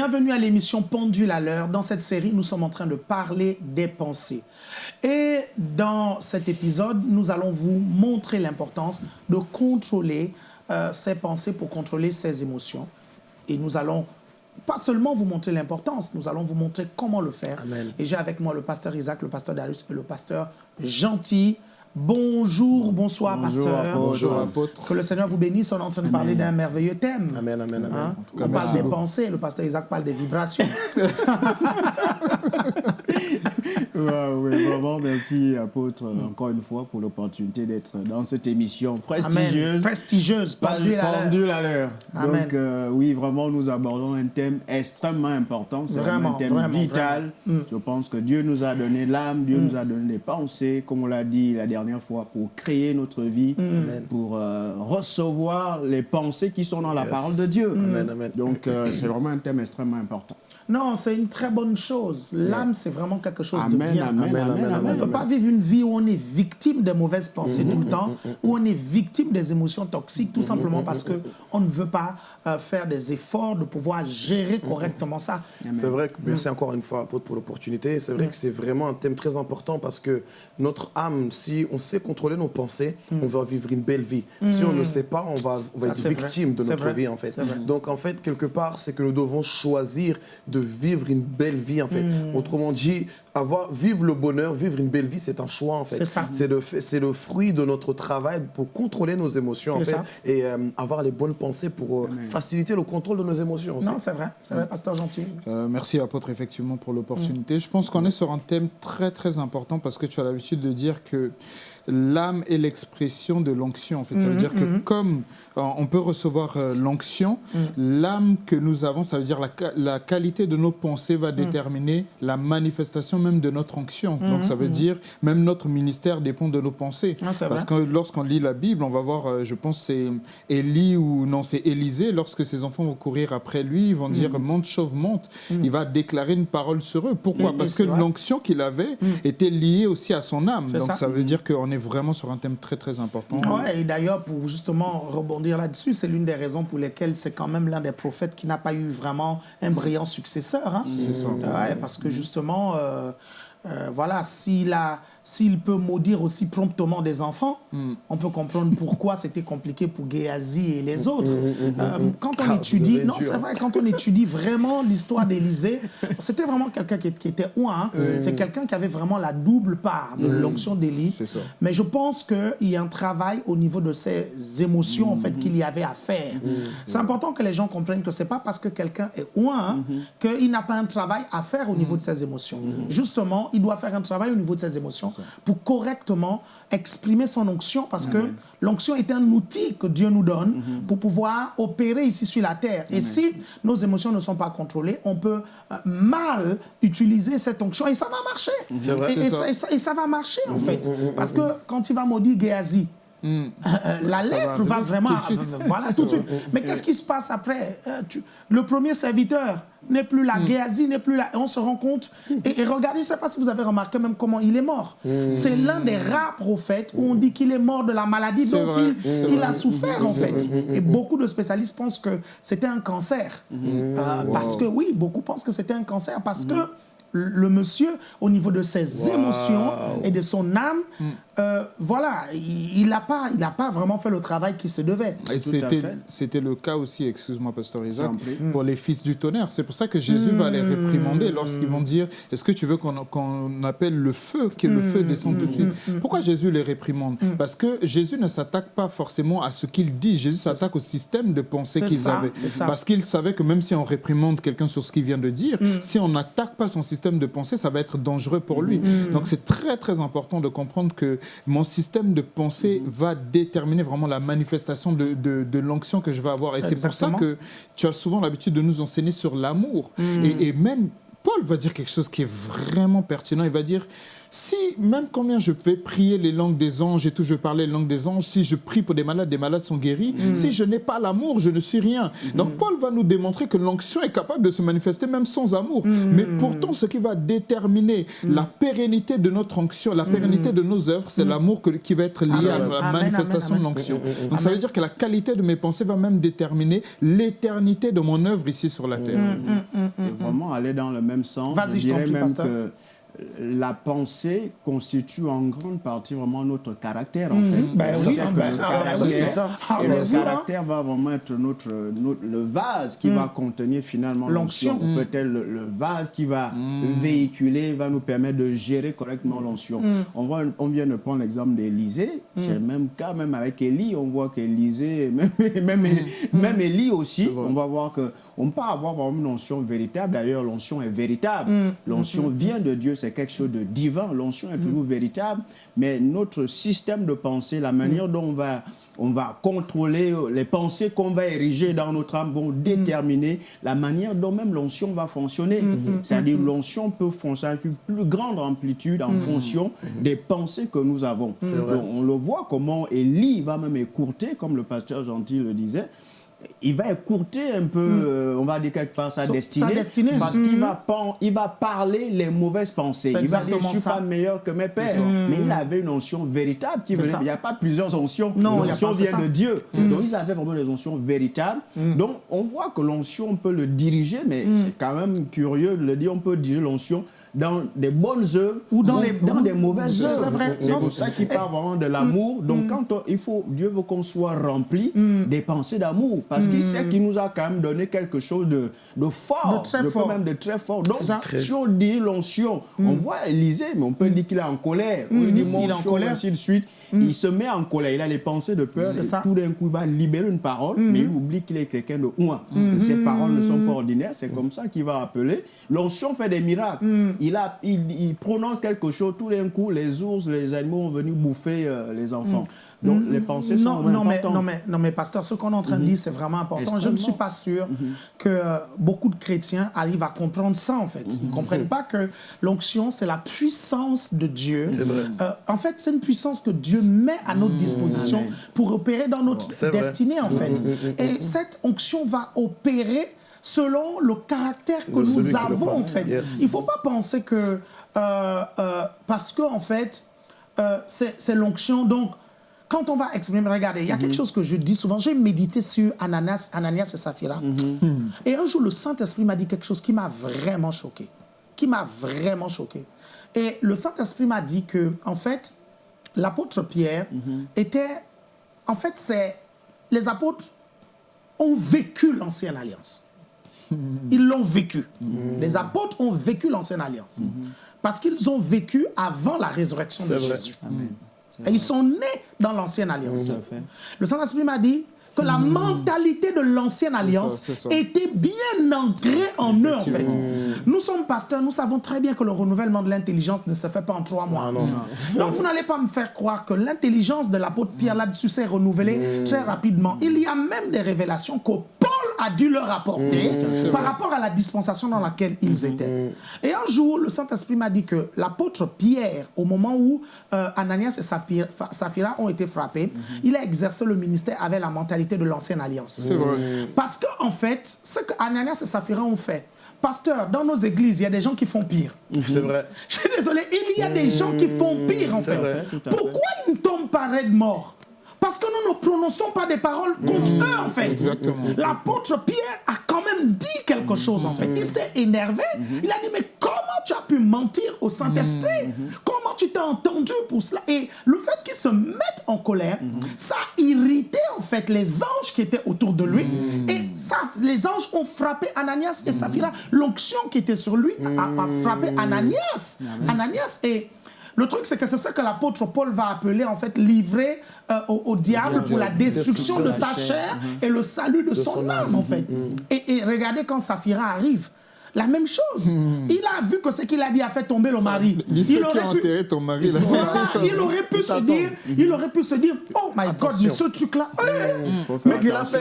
Bienvenue à l'émission Pendule à l'heure. Dans cette série, nous sommes en train de parler des pensées. Et dans cet épisode, nous allons vous montrer l'importance de contrôler euh, ses pensées pour contrôler ses émotions. Et nous allons pas seulement vous montrer l'importance, nous allons vous montrer comment le faire. Amen. Et j'ai avec moi le pasteur Isaac, le pasteur Darius et le pasteur Gentil. Bonjour, bonsoir, Bonjour, pasteur. apôtre. Bonjour, apôtre. Que le Seigneur vous bénisse. On est en train de parler d'un merveilleux thème. Amen, amen, amen. Hein? cas, On parle des beaucoup. pensées, le pasteur Isaac parle des vibrations. Ouais, oui, vraiment, merci, apôtre, encore une fois, pour l'opportunité d'être dans cette émission prestigieuse. Amen. Prestigieuse, Pas pendule à l'heure. pendule à l'heure. Amen. Donc, euh, oui, vraiment, nous abordons un thème extrêmement important. C'est vraiment Vraiment, un thème vraiment, vital. vraiment. Mm. Je pense que Dieu nous a donné l'âme, Dieu nous a donné les pensées, comme on l'a dit la dernière fois, pour créer notre vie, Mm. pour euh, recevoir les pensées qui sont dans la parole de Dieu. Mm. Donc, euh, c'est vraiment un thème extrêmement important. Non, c'est une très bonne chose. L'âme, c'est vraiment quelque chose de bien. amen, amen, on ne peut pas vivre une vie où on est victime des mauvaises pensées tout le temps, où on est victime des émotions toxiques, tout simplement parce qu'on ne veut pas euh, faire des efforts de pouvoir gérer correctement ça. C'est vrai que merci encore une fois apôtre, pour l'opportunité. C'est vrai que c'est vraiment un thème très important parce que notre âme, si on sait contrôler nos pensées, on va vivre une belle vie. Si on ne sait pas, on va, on va Ça, être vrai. victime de notre vie en fait. Donc en fait, quelque part, c'est que nous devons choisir de vivre une belle vie en fait. Autrement dit, avoir, vivre le bonheur, vivre une belle vie, c'est un choix en fait. C'est ça. C'est le, le fruit de notre travail pour contrôler nos émotions en fait ça. et euh, avoir les bonnes pensées pour euh, faciliter le contrôle de nos émotions. aussi. Non, c'est vrai, c'est vrai, pasteur gentil. Euh, merci apôtre effectivement pour l'opportunité. Je pense qu'on est sur un thème très très important parce que tu as l'habitude de dire que l'âme est l'expression de l'onction. En fait, ça veut dire que comme on peut recevoir euh, l'onction, l'âme que nous avons, ça veut dire la, qualité de nos pensées va déterminer la manifestation même de notre onction. Donc ça veut dire même notre ministère dépend de nos pensées. Ah, Parce vrai. que lorsqu'on lit la Bible, on va voir, euh, je pense c'est Élie ou non, c'est Élisée, lorsque ses enfants vont courir après lui, ils vont dire monte, chauve, monte. Il va déclarer une parole sur eux. Pourquoi? Mm, Parce que l'onction qu'il avait était liée aussi à son âme. Donc ça. ça. veut dire qu'on est vraiment sur un thème très très important. Ouais, et d'ailleurs, pour justement rebondir là-dessus, c'est l'une des raisons pour lesquelles c'est quand même l'un des prophètes qui n'a pas eu vraiment un brillant successeur. hein. C'est ça. Ouais, parce que justement, euh, euh, voilà, s'il a, s'il peut maudire aussi promptement des enfants, Mm. on peut comprendre pourquoi c'était compliqué pour Géasi et les autres. Euh, quand on Ah, étudie, non, c'est vrai, quand on étudie vraiment l'histoire d'Élysée, c'était vraiment quelqu'un qui, qui était ouin. hein. C'est quelqu'un qui avait vraiment la double part de l'onction d'Élie. C'est. Mais je pense qu'il y a un travail au niveau de ses émotions en fait, qu'il y avait à faire. C'est important que les gens comprennent que ce n'est pas parce que quelqu'un est ouin hein, qu'il n'a pas un travail à faire au niveau de ses émotions. Justement, il doit faire un travail au niveau de ses émotions pour correctement exprimer son onction parce que l'onction est un outil que Dieu nous donne pour pouvoir opérer ici sur la terre. Et si nos émotions ne sont pas contrôlées, on peut euh, mal utiliser cette onction et ça va marcher. Vrai. Et, ça. ça, et ça- et ça va marcher en fait. Parce que quand il va maudire Géasi, euh, la Ça lèpre va va, vraiment. tout de suite. voilà, tout de suite. Mais qu'est-ce qui se passe après? Euh, tu- Le premier serviteur n'est plus là, Géasi n'est plus là. Et on se rend compte. Et, et regardez, je ne sais pas si vous avez remarqué même comment il est mort. C'est l'un des rares prophètes où on dit qu'il est mort de la maladie dont vrai, il, a souffert en fait. Et beaucoup de spécialistes pensent que c'était un cancer. Euh, Parce que oui, beaucoup pensent que c'était un cancer parce que le monsieur, au niveau de ses émotions et de son âme, euh, voilà, il n'a pas, il a pas vraiment fait le travail qui se devait. C'était, le cas aussi, excuse-moi, Pasteur Isaac, pour les fils du tonnerre. C'est pour ça que Jésus va les réprimander lorsqu'ils vont dire Est-ce que tu veux qu'on, appelle le feu, que le feu descende tout de suite? Pourquoi Jésus les réprimande? Parce que Jésus ne s'attaque pas forcément à ce qu'il dit, Jésus s'attaque au système de pensée qu'ils avaient. Parce qu'il savait que même si on réprimande quelqu'un sur ce qu'il vient de dire, si on n'attaque pas son système de pensée, ça va être dangereux pour lui. Donc c'est très très important de comprendre que mon système de pensée va déterminer vraiment la manifestation de, de, de l'onction que je vais avoir. Et c'est pour ça que tu as souvent l'habitude de nous enseigner sur l'amour. Et, et même Paul va dire quelque chose qui est vraiment pertinent. Il va dire, si même combien je vais prier les langues des anges et tout, je vais parler les langues des anges, si je prie pour des malades, des malades sont guéris, si je n'ai pas l'amour, je ne suis rien. Donc Paul va nous démontrer que l'onction est capable de se manifester même sans amour. Mais pourtant, ce qui va déterminer la pérennité de notre onction, la pérennité de nos œuvres, c'est l'amour qui va être lié à la Amen, manifestation amen, de l'onction. Donc ça veut dire que la qualité de mes pensées va même déterminer l'éternité de mon œuvre ici sur la terre. Et vraiment aller dans le même sens. Vas-y, je je t'en dirais prie, même pasteur. que la pensée constitue en grande partie vraiment notre caractère, en fait. Ben oui, C'est-à-dire ben oui, c'est ça. Ah, et le hein. caractère va vraiment être notre, notre- le vase qui va contenir finalement L'onction. l'onction. Peut-être le, le vase qui va véhiculer, va nous permettre de gérer correctement l'onction. On, voit- on vient de prendre l'exemple d'Élysée. C'est le même cas, même avec Élie, on voit qu'Élysée, même, même, même Élie aussi, on va voir que on peut avoir vraiment une onction véritable. D'ailleurs, l'onction est véritable. L'onction vient de Dieu, c'est quelque chose de divin. L'onction est toujours véritable. Mais notre système de pensée, la manière dont on va, on va contrôler euh, les pensées qu'on va ériger dans notre âme vont déterminer la manière dont même l'onction va fonctionner. C'est-à-dire l'onction peut fonctionner avec une plus grande amplitude en fonction des pensées que nous avons. Donc, on le voit comment Élie va même écourter, comme le pasteur Gentil le disait, il va écourter un peu, euh, on va dire quelque part, sa destinée, sa destinée. parce qu'il va, pen- il va parler les mauvaises pensées. Il va dire, je exactement suis ça. pas meilleur que mes pères. Mais il avait une onction véritable qui venait. Il n'y a pas plusieurs onction. Non, il y a L'onction vient. Mm. de Dieu. Donc, ils avaient vraiment des onction véritables. Donc, on voit que l'onction, on peut le diriger, mais Mm. c'est quand même curieux de le dire. On peut diriger l'onction dans des bonnes œuvres Ou dans les- dans des mauvaises œuvres. C'est pour ça qu'il parle vraiment de l'amour. Donc, quand on- il faut, Dieu veut qu'on soit rempli des pensées d'amour, parce qu'il sait qu'il nous a quand même donné quelque chose de, de fort, De très fort. même de très fort. Donc, dit l'onction, on voit Élisée, mais on peut dire qu'il est en colère. On dit mon Il est en colère. ainsi de suite. Il se met en colère, il a les pensées de peur. Ça. Tout d'un coup, il va libérer une parole, mais il oublie qu'il est quelqu'un de ouin. Que ses paroles ne sont pas ordinaires. C'est comme ça qu'il va appeler. L'onction fait des miracles. Il, a, il, il prononce quelque chose, tout d'un coup, les ours, les animaux vont venir bouffer euh, les enfants. Donc, les pensées sont non, vraiment non, mais, importantes. non, mais, non, mais pasteur, ce qu'on est en train de dire, c'est vraiment important. Je ne suis pas sûr que euh, beaucoup de chrétiens arrivent à comprendre ça, en fait. Ils ne comprennent pas que l'onction, c'est la puissance de Dieu. Euh, en fait, c'est une puissance que Dieu met à notre disposition pour opérer dans notre vrai. destinée, en fait. Et cette onction va opérer selon le caractère que nous avons, en fait. Yes. Il ne faut pas penser que... euh, euh, parce que, en fait, euh, c'est l'onction, donc quand on va exprimer, regardez, il y a quelque chose que je dis souvent. J'ai médité sur Ananias, Ananias et Saphira. Et un jour, le Saint-Esprit m'a dit quelque chose qui m'a vraiment choqué. Qui m'a vraiment choqué. Et le Saint-Esprit m'a dit que, en fait, l'apôtre Pierre était. En fait, c'est. Les apôtres ont vécu l'ancienne alliance. Ils l'ont vécu. Les apôtres ont vécu l'ancienne alliance. Parce qu'ils ont vécu avant la résurrection de vrai. Jésus. Et ils sont nés dans l'ancienne alliance. Le Saint-Esprit m'a dit que la mentalité de l'ancienne alliance ça. était bien ancrée en eux, en fait. Nous sommes pasteurs, nous savons très bien que le renouvellement de l'intelligence ne se fait pas en trois mois. Ah non. Donc, vous n'allez pas me faire croire que l'intelligence de l'apôtre Pierre là-dessus s'est renouvelée très rapidement. Il y a même des révélations que Paul a dû leur apporter par rapport à la dispensation dans laquelle ils étaient. Et un jour, le Saint-Esprit m'a dit que l'apôtre Pierre, au moment où euh, Ananias et Saphira, Saphira ont été frappés, il a exercé le ministère avec la mentalité de l'ancienne alliance. C'est vrai. Parce qu'en en fait, ce que Ananias et Saphira ont fait, pasteur, dans nos églises, il y a des gens qui font pire. C'est vrai. Je suis désolé, il y a des gens qui font pire en fait. vrai, tout à Pourquoi ils ne tombent pas raides morts Parce que nous ne prononçons pas des paroles contre eux en fait. Exactement. L'apôtre Pierre a quand même dit quelque chose en fait. Il s'est énervé. Il a dit mais comment tu as pu mentir au Saint-Esprit? Comment tu t'es entendu pour cela? Et le fait qu'il se mette en colère, ça a irrité en fait les anges qui étaient autour de lui. Et ça, les anges ont frappé Ananias et Saphira. L'onction qui était sur lui a, a frappé Ananias. Ananias et le truc, c'est que c'est ça que l'apôtre Paul va appeler, en fait, livrer euh, au, au diable pour la destruction de sa chair et le salut de, son, son âme, en fait. Et, et regardez quand Saphira arrive. La même chose. Il a vu que ce qu'il a dit a fait tomber le mari. Qui pu- ton voilà, il aurait pu se dire, il aurait pu se dire, oh my God, mais ce truc-là, mais,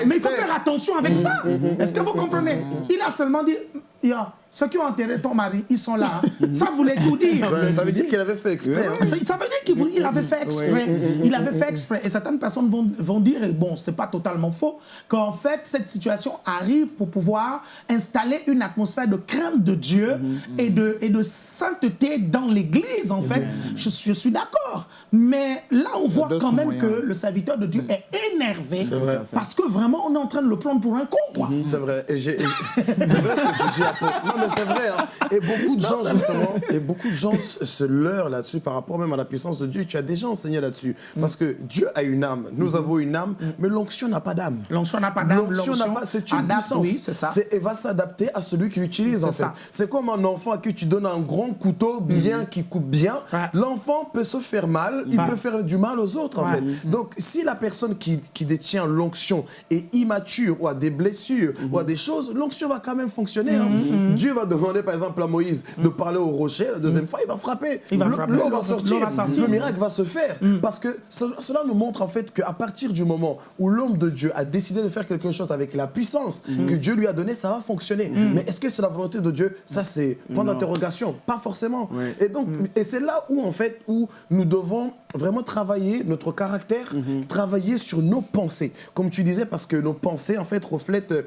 mais il faut faire attention avec ça. Est-ce que vous comprenez? Il a seulement dit, Ya, ceux qui ont enterré ton mari, ils sont là. Ça voulait tout dire. Ouais, ça veut dire qu'il avait fait exprès. hein. Ça ça veut dire qu'il avait fait exprès. Il avait fait exprès. Et certaines personnes vont, vont dire, et bon, c'est pas totalement faux, qu'en fait, cette situation arrive pour pouvoir installer une atmosphère de crainte de Dieu et, de, et de sainteté dans l'Église, en fait. Je, je suis d'accord. Mais là, on voit quand même moyens. que le serviteur de Dieu est énervé parce que vraiment, on est en train de le prendre pour un con, quoi. C'est vrai. Et j'ai- et- c'est vrai ce que tu apporte. Non, mais c'est vrai. Hein. Et beaucoup de gens, justement, et beaucoup de gens se leurrent là-dessus par rapport même à la puissance de Dieu. Tu as déjà enseigné là-dessus. Parce que Dieu a une âme. Nous avons une âme, mais l'onction n'a pas d'âme. L'onction n'a pas d'âme. L'onction n'a pas. C'est une adapte, puissance. oui, c'est ça. Elle va s'adapter à celui qui l'utilise, en C'est fait. C'est comme un enfant à qui tu donnes un grand couteau bien qui coupe bien. L'enfant peut se faire mal, il peut faire du mal aux autres, en Ouais. fait. Donc, si la personne qui, qui détient l'onction est immature ou a des blessures ou a des choses, l'onction va quand même fonctionner. hein. Dieu va demander, par exemple, à Moïse de parler au rocher. La deuxième fois, il va frapper. Il va L'eau- va va- sortir. l'eau va sortir. Le miracle va se faire. Parce que ce- cela nous montre, en fait, qu'à partir du moment où l'homme de Dieu a décidé de faire quelque chose avec la puissance que Dieu lui a donnée, ça va fonctionner. Mais est-ce que c'est la volonté de Dieu? Ça, c'est point d'interrogation. Pas forcément. Et donc, et c'est là où, en fait, où nous devons vraiment travailler notre caractère, travailler sur nos pensées. Comme tu disais, parce que nos pensées, en fait, reflètent, euh,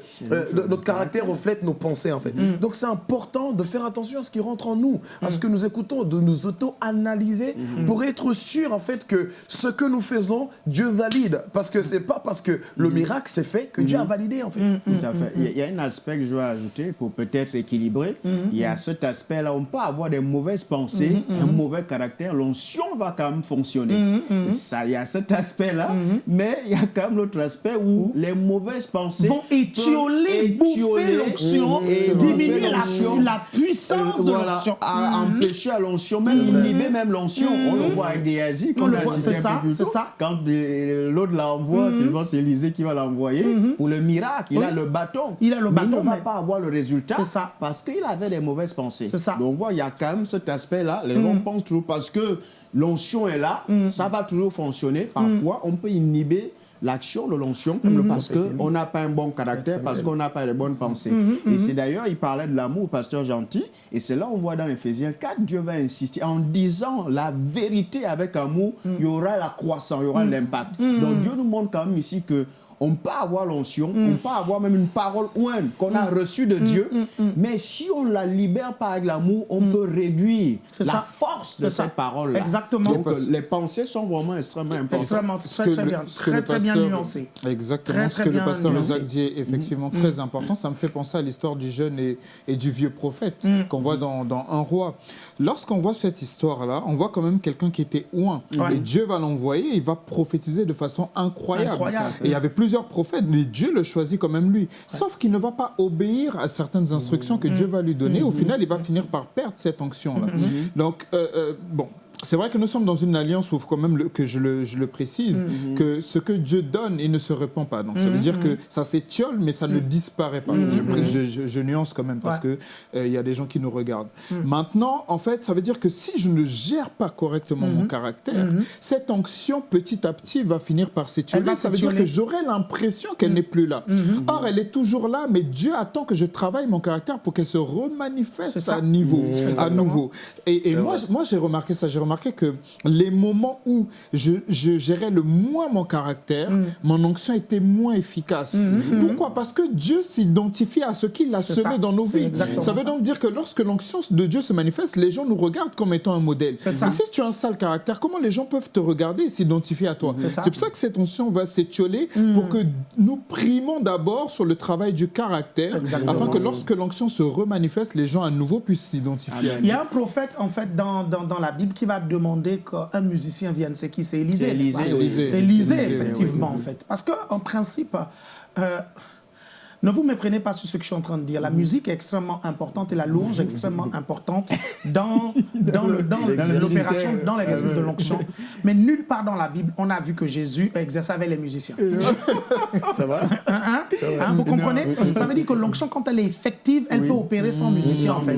notre- notre caractère reflète nos pensées, en fait. Donc, c'est important de faire attention à ce qui rentre en nous, à ce que nous écoutons, de nous auto-analyser pour être sûr, en fait, que ce que nous faisons, Dieu valide. Parce que c'est pas parce que le miracle s'est fait que Dieu a validé, en fait. Tout à fait. Il y a- un aspect que je veux ajouter pour peut-être équilibrer. Il y a cet aspect-là, on peut avoir des mauvaises pensées, un mauvais caractère, l'onction va quand même fonctionner. Ça, il y a cet aspect-là, mais il y a quand même l'autre aspect où les mauvaises pensées Vont étioler, bouffer l'onction, et diminuer la, puissance Euh, de voilà, l'onction. à empêcher à l'onction, même inhiber même l'onction. On le voit avec Géasi, On qu'on le a voit, cité c'est ça, c'est ça. Quand l'autre l'envoie, c'est Élisée qui va l'envoyer pour le miracle. Il a le bâton. Il a le mais bâton, il ne va pas avoir le résultat C'est ça. parce qu'il avait des mauvaises pensées. C'est ça. Donc on voit, il y a quand même cet aspect-là. Les gens pensent toujours parce que l'onction est là, ça va toujours fonctionner. Parfois, on peut inhiber l'action de l'onction parce qu'on n'a pas un bon caractère, parce qu'on n'a pas de bonnes pensées. Et c'est d'ailleurs, il parlait de l'amour, pasteur gentil, et c'est là on voit dans Ephésiens 4, Dieu va insister. En disant la vérité avec amour, il y aura la croissance, il y aura l'impact. Donc Dieu nous montre quand même ici que on peut avoir l'onction, on peut avoir même une parole ouine qu'on a reçue de Dieu, mais si on la libère pas avec l'amour, on peut réduire C'est la ça. force de cette parole-là. Exactement. Donc euh, les pensées sont vraiment extrêmement importantes. Extrêmement, très très bien, très très bien pasteur- nuancé. Exactement. Très, ce que le pasteur. Isaac dit est effectivement très important. Ça me fait penser à l'histoire du jeune et, et du vieux prophète Mm. qu'on voit dans, dans Un roi. Lorsqu'on voit cette histoire-là, on voit quand même quelqu'un qui était. Ouais. Et Dieu va l'envoyer, il va prophétiser de façon incroyable. Incroyable. Et il y avait plusieurs prophètes, mais Dieu le choisit quand même lui. Sauf qu'il ne va pas obéir à certaines instructions que Dieu va lui donner. Au final, il va finir par perdre cette onction-là. Donc, euh, euh, bon. C'est vrai que nous sommes dans une alliance où il faut quand même le- que je le, je le précise, que ce que Dieu donne, il ne se répand pas. Donc ça veut dire que ça s'étiole, mais ça ne disparaît pas. Je, nuance quand même parce Ouais. que euh, y a des gens qui nous regardent. Maintenant, en fait, ça veut dire que si je ne gère pas correctement mon caractère, cette onction petit à petit va finir par s'étioler. Ça veut dire que j'aurai l'impression qu'elle n'est plus là. Or, elle est toujours là, mais Dieu attend que je travaille mon caractère pour qu'elle se remanifeste ça. à niveau, à Exactement. nouveau. Et, et moi, moi j'ai remarqué ça. J'ai remarqué que les moments où je, je gérais le moins mon caractère, Mm. mon onction était moins efficace. Pourquoi? Parce que Dieu s'identifie à ce qu'il a semé ça. dans nos vies. Ça veut ça. donc dire que lorsque l'onction de Dieu se manifeste, les gens nous regardent comme étant un modèle. Mais si tu as un sale caractère, comment les gens peuvent te regarder et s'identifier à toi? C'est pour ça que cette onction va s'étioler pour que nous primons d'abord sur le travail du caractère, Exactement. afin que lorsque l'onction se remanifeste, les gens à nouveau puissent s'identifier. Il y a un prophète, en fait, dans, dans, dans la Bible qui va demander qu'un musicien vienne. C'est qui? C'est Élisée. C'est oui. Élisée, effectivement, en fait. Parce qu'en principe, euh, ne vous méprenez pas sur ce que je suis en train de dire. La musique est extrêmement importante et la louange est extrêmement importante dans, dans l'opération, dans l'exercice de l'onction. Mais nulle part dans la Bible, on a vu que Jésus exerçait avec les musiciens. Ça va Hein, hein, hein, vous comprenez? Ça veut dire que l'onction, quand elle est effective, elle Oui. peut opérer sans musicien, en fait.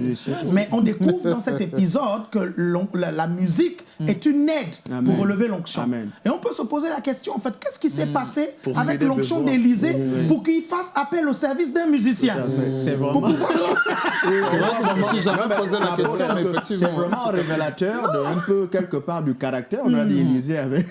Mais on découvre dans cet épisode que la, la musique est une aide Amen. pour relever l'onction. Et on peut se poser la question, en fait, qu'est-ce qui s'est passé Pour avec l'onction d'Élysée pour qu'il fasse appel au service d'un musicien C'est vraiment. C'est vraiment révélateur de un peu quelque part du caractère. On a dit Élisée avait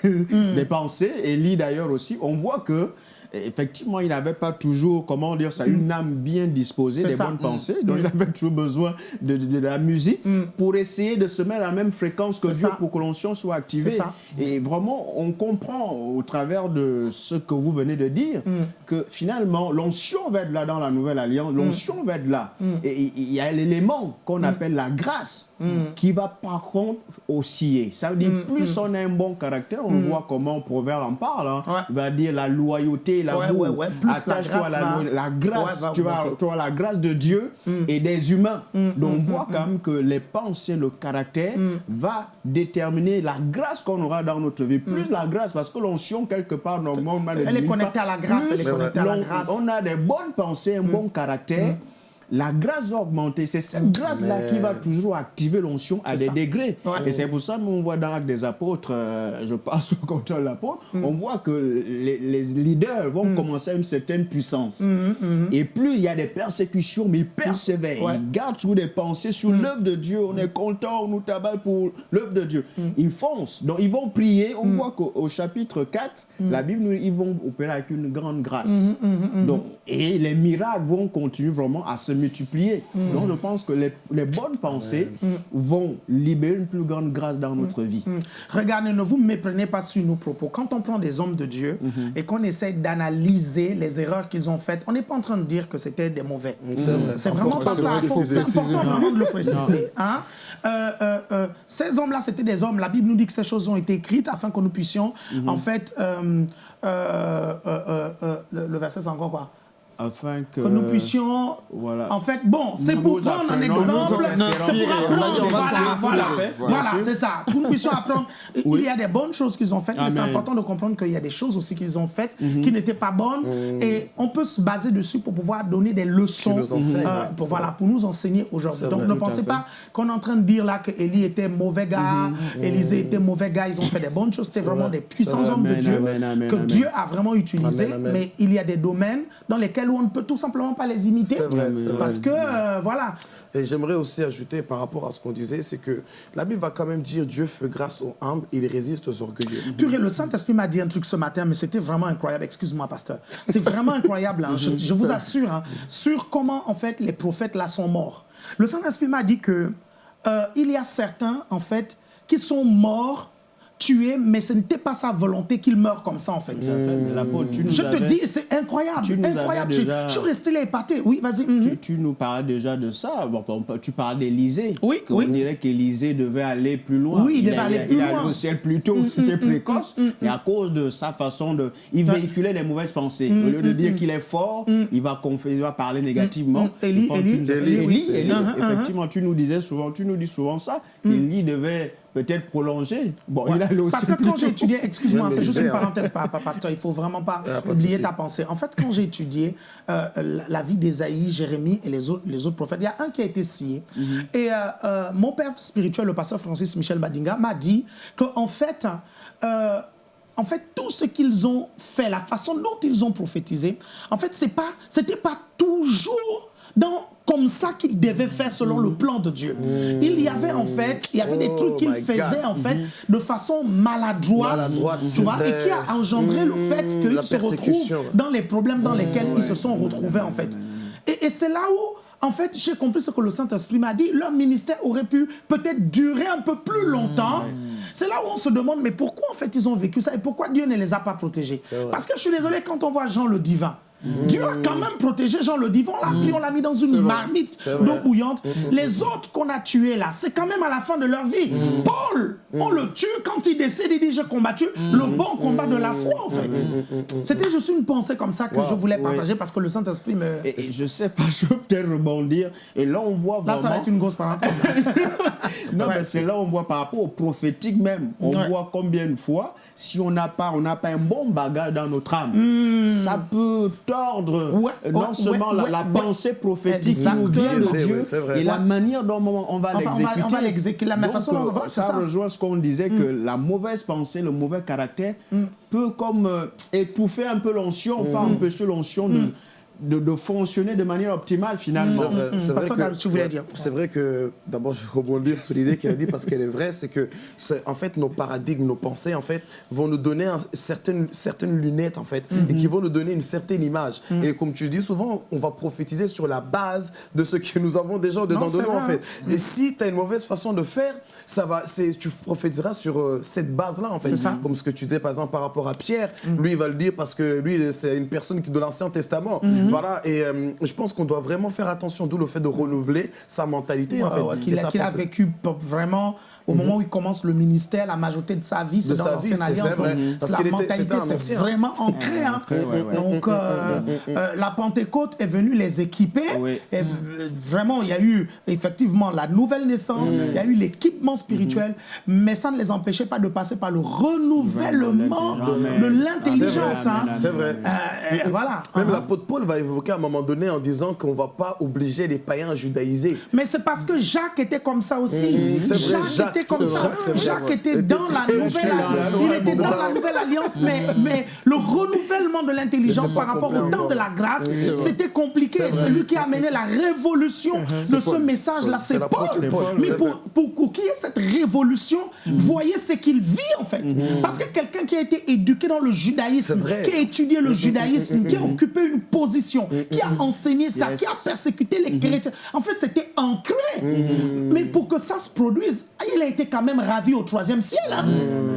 des pensées, Élie d'ailleurs aussi. On voit que effectivement il n'avait pas toujours comment dire ça une âme bien disposée, des ça. bonnes pensées. Donc il avait toujours besoin de, de- de la musique pour essayer de se mettre à la même fréquence que Dieu ça. pour que l'onction soit activée. Et vraiment on comprend au travers de ce que vous venez de dire que finalement, l'onction va être là dans la nouvelle alliance, l'onction va être là. Et il y a l'élément qu'on appelle la grâce qui va par contre osciller. Ça veut dire, plus on a un bon caractère, on voit comment Proverbe en parle, hein. Ouais. il va dire la loyauté, l'amour, ouais, ouais. La attache-toi à la, grâce va- la grâce, Ouais, va tu vas, tu vois, la grâce de Dieu et des humains. Donc on voit quand même que les pensées, le caractère va déterminer la grâce qu'on aura dans notre vie. Plus la grâce, parce que l'onction, quelque part, normalement, Elle est connectée à la grâce, On a des bonnes pensées, un bon caractère. La grâce va augmenter. C'est cette grâce-là qui va toujours activer l'onction à des ça. degrés. Ouais. Et c'est pour ça qu'on voit dans Actes des Apôtres, euh, je passe au contrôle de l'apôtre, on voit que les, les leaders vont commencer à une certaine puissance. Et plus il y a des persécutions, mais ils persévèrent. Ouais. Ils gardent sur des pensées, sur l'œuvre de Dieu. On est content, on nous tabasse pour l'œuvre de Dieu. Ils foncent. Donc ils vont prier. On voit qu'au au chapitre 4, la Bible, nous- ils vont opérer avec une grande grâce. Donc, et les miracles vont continuer vraiment à se multiplier. Donc je pense que les, les bonnes pensées vont libérer une plus grande grâce dans notre vie. Regardez, ne vous méprenez pas sur nos propos. Quand on prend des hommes de Dieu Mhm. et qu'on essaie d'analyser les erreurs qu'ils ont faites, on n'est pas en train de dire que c'était des mauvais. C'est vraiment pas ça. C'est important vraiment de le préciser. hein. Euh, euh, euh, ces hommes-là, c'était des hommes. La Bible nous dit que ces choses ont été écrites afin que nous puissions, Mhm. en fait, euh, euh, euh, euh, euh, le, le verset, c'est encore quoi? Afin que, que nous puissions. voilà. En fait, bon, c'est pour prendre un exemple. C'est pour apprendre. Voilà, voilà, voilà, c'est ça. Que nous puissions apprendre. Il y a des bonnes choses qu'ils ont faites, mais c'est Amen. important de comprendre qu'il y a des choses aussi qu'ils ont faites qui n'étaient pas bonnes. Et on peut se baser dessus pour pouvoir donner des leçons, nous enseignent, euh, pour, voilà, pour nous enseigner aujourd'hui. Donc vrai. ne pensez pas qu'on est en train de dire là que Élie était mauvais gars, Élisée était mauvais gars. Ils ont fait des bonnes choses. C'était vraiment des puissants hommes de Amen, Dieu amen, amen, que amen. Dieu a vraiment utilisés. Amen, amen. Mais il y a des domaines dans lesquels on ne peut tout simplement pas les imiter. Vrai. Parce que, euh, voilà. Et j'aimerais aussi ajouter par rapport à ce qu'on disait, c'est que la Bible va quand même dire Dieu fait grâce aux humbles, il résiste aux orgueilleux. Purée, le Saint-Esprit m'a dit un truc ce matin, mais c'était vraiment incroyable. Excuse-moi, pasteur. C'est vraiment incroyable, hein. je, je vous assure, hein, sur comment, en fait, les prophètes là sont morts. Le Saint-Esprit m'a dit que euh, il y a certains, en fait, qui sont morts, tués, mais ce n'était pas sa volonté qu'ils meurent comme ça, en fait. Tu nous Je te dis, c'est incroyable, tu nous incroyable. Je- déjà- Je suis resté là épaté. Oui, vas-y. mhm. Tu, tu nous parlais déjà de ça. Bon, enfin, on peut- tu parles d'Élysée. Oui, On oui. dirait qu'Élysée devait aller plus loin. Oui, il devait allait- aller plus il allait loin. Mm, au ciel plus tôt, c'était précoce. Et à cause de sa façon de. Il véhiculait les mauvaises pensées. Au lieu de dire qu'il est fort, il, va il va parler négativement. Élie, Élie. Élie, Uh-huh, uh-huh. effectivement, tu nous disais souvent, tu nous dis souvent ça, qu'Élie devait peut-être prolonger. Bon, il allait au Parce que quand j'ai étudié, excuse-moi, c'est juste une hein. parenthèse, pa- pa- pasteur, il faut vraiment pas Ah, pas oublier ta pensée. En fait, quand j'ai étudié euh, la, la vie d'Ésaïe, Jérémie et les autres, les autres prophètes, il y a un qui a été scié. Et euh, euh, mon père spirituel, le pasteur Francis Michel Badinga, m'a dit qu'en fait, euh, en fait, tout ce qu'ils ont fait, la façon dont ils ont prophétisé, en fait, c'est pas, c'était pas toujours dans comme ça qu'ils devaient faire selon le plan de Dieu. Il y avait en fait, il y avait des Oh trucs qu'ils my God. faisaient en fait de façon maladroite, Maladroite, tu vois, et qui a engendré le fait qu'ils se retrouvent dans les problèmes dans lesquels ils se sont retrouvés en fait. Et, et c'est là où, en fait, j'ai compris ce que le Saint-Esprit m'a dit. Leur ministère aurait pu peut-être durer un peu plus longtemps. C'est là où on se demande, mais pourquoi en fait ils ont vécu ça et pourquoi Dieu ne les a pas protégés? Parce que je suis désolé, quand on voit Jean le divin, Dieu a quand même protégé Jean le divin. On l'a pris, on l'a mis dans une marmite d'eau bouillante. Les autres qu'on a tués là, c'est quand même à la fin de leur vie. Paul, on le tue quand il décide, il dit j'ai combattu le bon combat de la foi en fait. C'était juste une pensée comme ça que Wow, je voulais oui. partager parce que le Saint-Esprit me... Et, et je sais pas, je peux peut-être rebondir. Et là, on voit Là, vraiment. ça va être une grosse parenthèse. Non, Ouais. mais c'est là on voit par rapport au prophétique même. On Ouais. voit combien de fois, si on n'a pas, on n'a pas un bon bagage dans notre âme, ça peut tordre. Ouais, euh, non seulement la, pensée prophétique qui nous vient de Dieu et la manière dont on va Enfin, l'exécuter. la façon dont on va- euh, ça, ça. Rejoint ce qu'on disait que la mauvaise pensée, le mauvais caractère peut comme euh, étouffer un peu l'onction, pas empêcher l'onction de de, de fonctionner de manière optimale finalement. C'est vrai, vrai tu voulais dire. C'est vrai que, d'abord, je vais rebondir sur l'idée qu'elle a dit parce qu'elle est vraie, c'est que, en fait, nos paradigmes, nos pensées, en fait, vont nous donner un- certaines, certaines lunettes, en fait, et qui vont nous donner une certaine image. Et comme tu dis souvent, on va prophétiser sur la base de ce que nous avons déjà dedans Non, de nous, en vrai, fait. Et si tu as une mauvaise façon de faire, ça va, c'est- tu prophétiseras sur euh, cette base-là, en fait. C'est ça. Comme ce que tu disais, par exemple, par rapport à Pierre, lui, il va le dire parce que lui, c'est une personne qui de l'Ancien Testament. Mhm. Voilà, et euh, je pense qu'on doit vraiment faire attention, d'où le fait de renouveler sa mentalité, en fait. ouais, qu'il a, vécu vraiment au moment où il commence le ministère, la majorité de sa vie, c'est dans l'ancienne alliance. vrai. Donc, la mentalité, c'est vraiment ancré. hein. ancré, ouais, ouais. Donc, euh, euh, la Pentecôte est venue les équiper. Oui. Et v- vraiment, il y a eu effectivement la nouvelle naissance, il y a eu l'équipement spirituel, mais ça ne les empêchait pas de passer par le renouvellement de l'intelligence. C'est vrai, hein. vrai. Euh, euh, voilà. Même Uh-huh. l'apôtre Paul va évoquer à un moment donné en disant qu'on ne va pas obliger les païens à judaïser. Mais c'est parce que Jacques était comme ça aussi. Mmh, c'est vrai, Jacques, Jacques, était comme ça. vrai, Jacques était dans la nouvelle alliance. Il nouvelle était dans alliance. la nouvelle alliance, mais, mais le renouvellement de l'intelligence par rapport au temps de la grâce, c'était compliqué. C'est lui qui a amené la révolution de ce message-là. C'est Paul. Mais pour, pour, pour qu'il y ait cette révolution, voyez ce qu'il vit en fait. Parce que quelqu'un qui a été éduqué dans le judaïsme, qui a étudié le judaïsme, qui a occupé une position, qui a enseigné ça, qui a persécuté les chrétiens, en fait c'était ancré. Mais pour que ça se produise, il a été quand même ravi au troisième ciel. hein.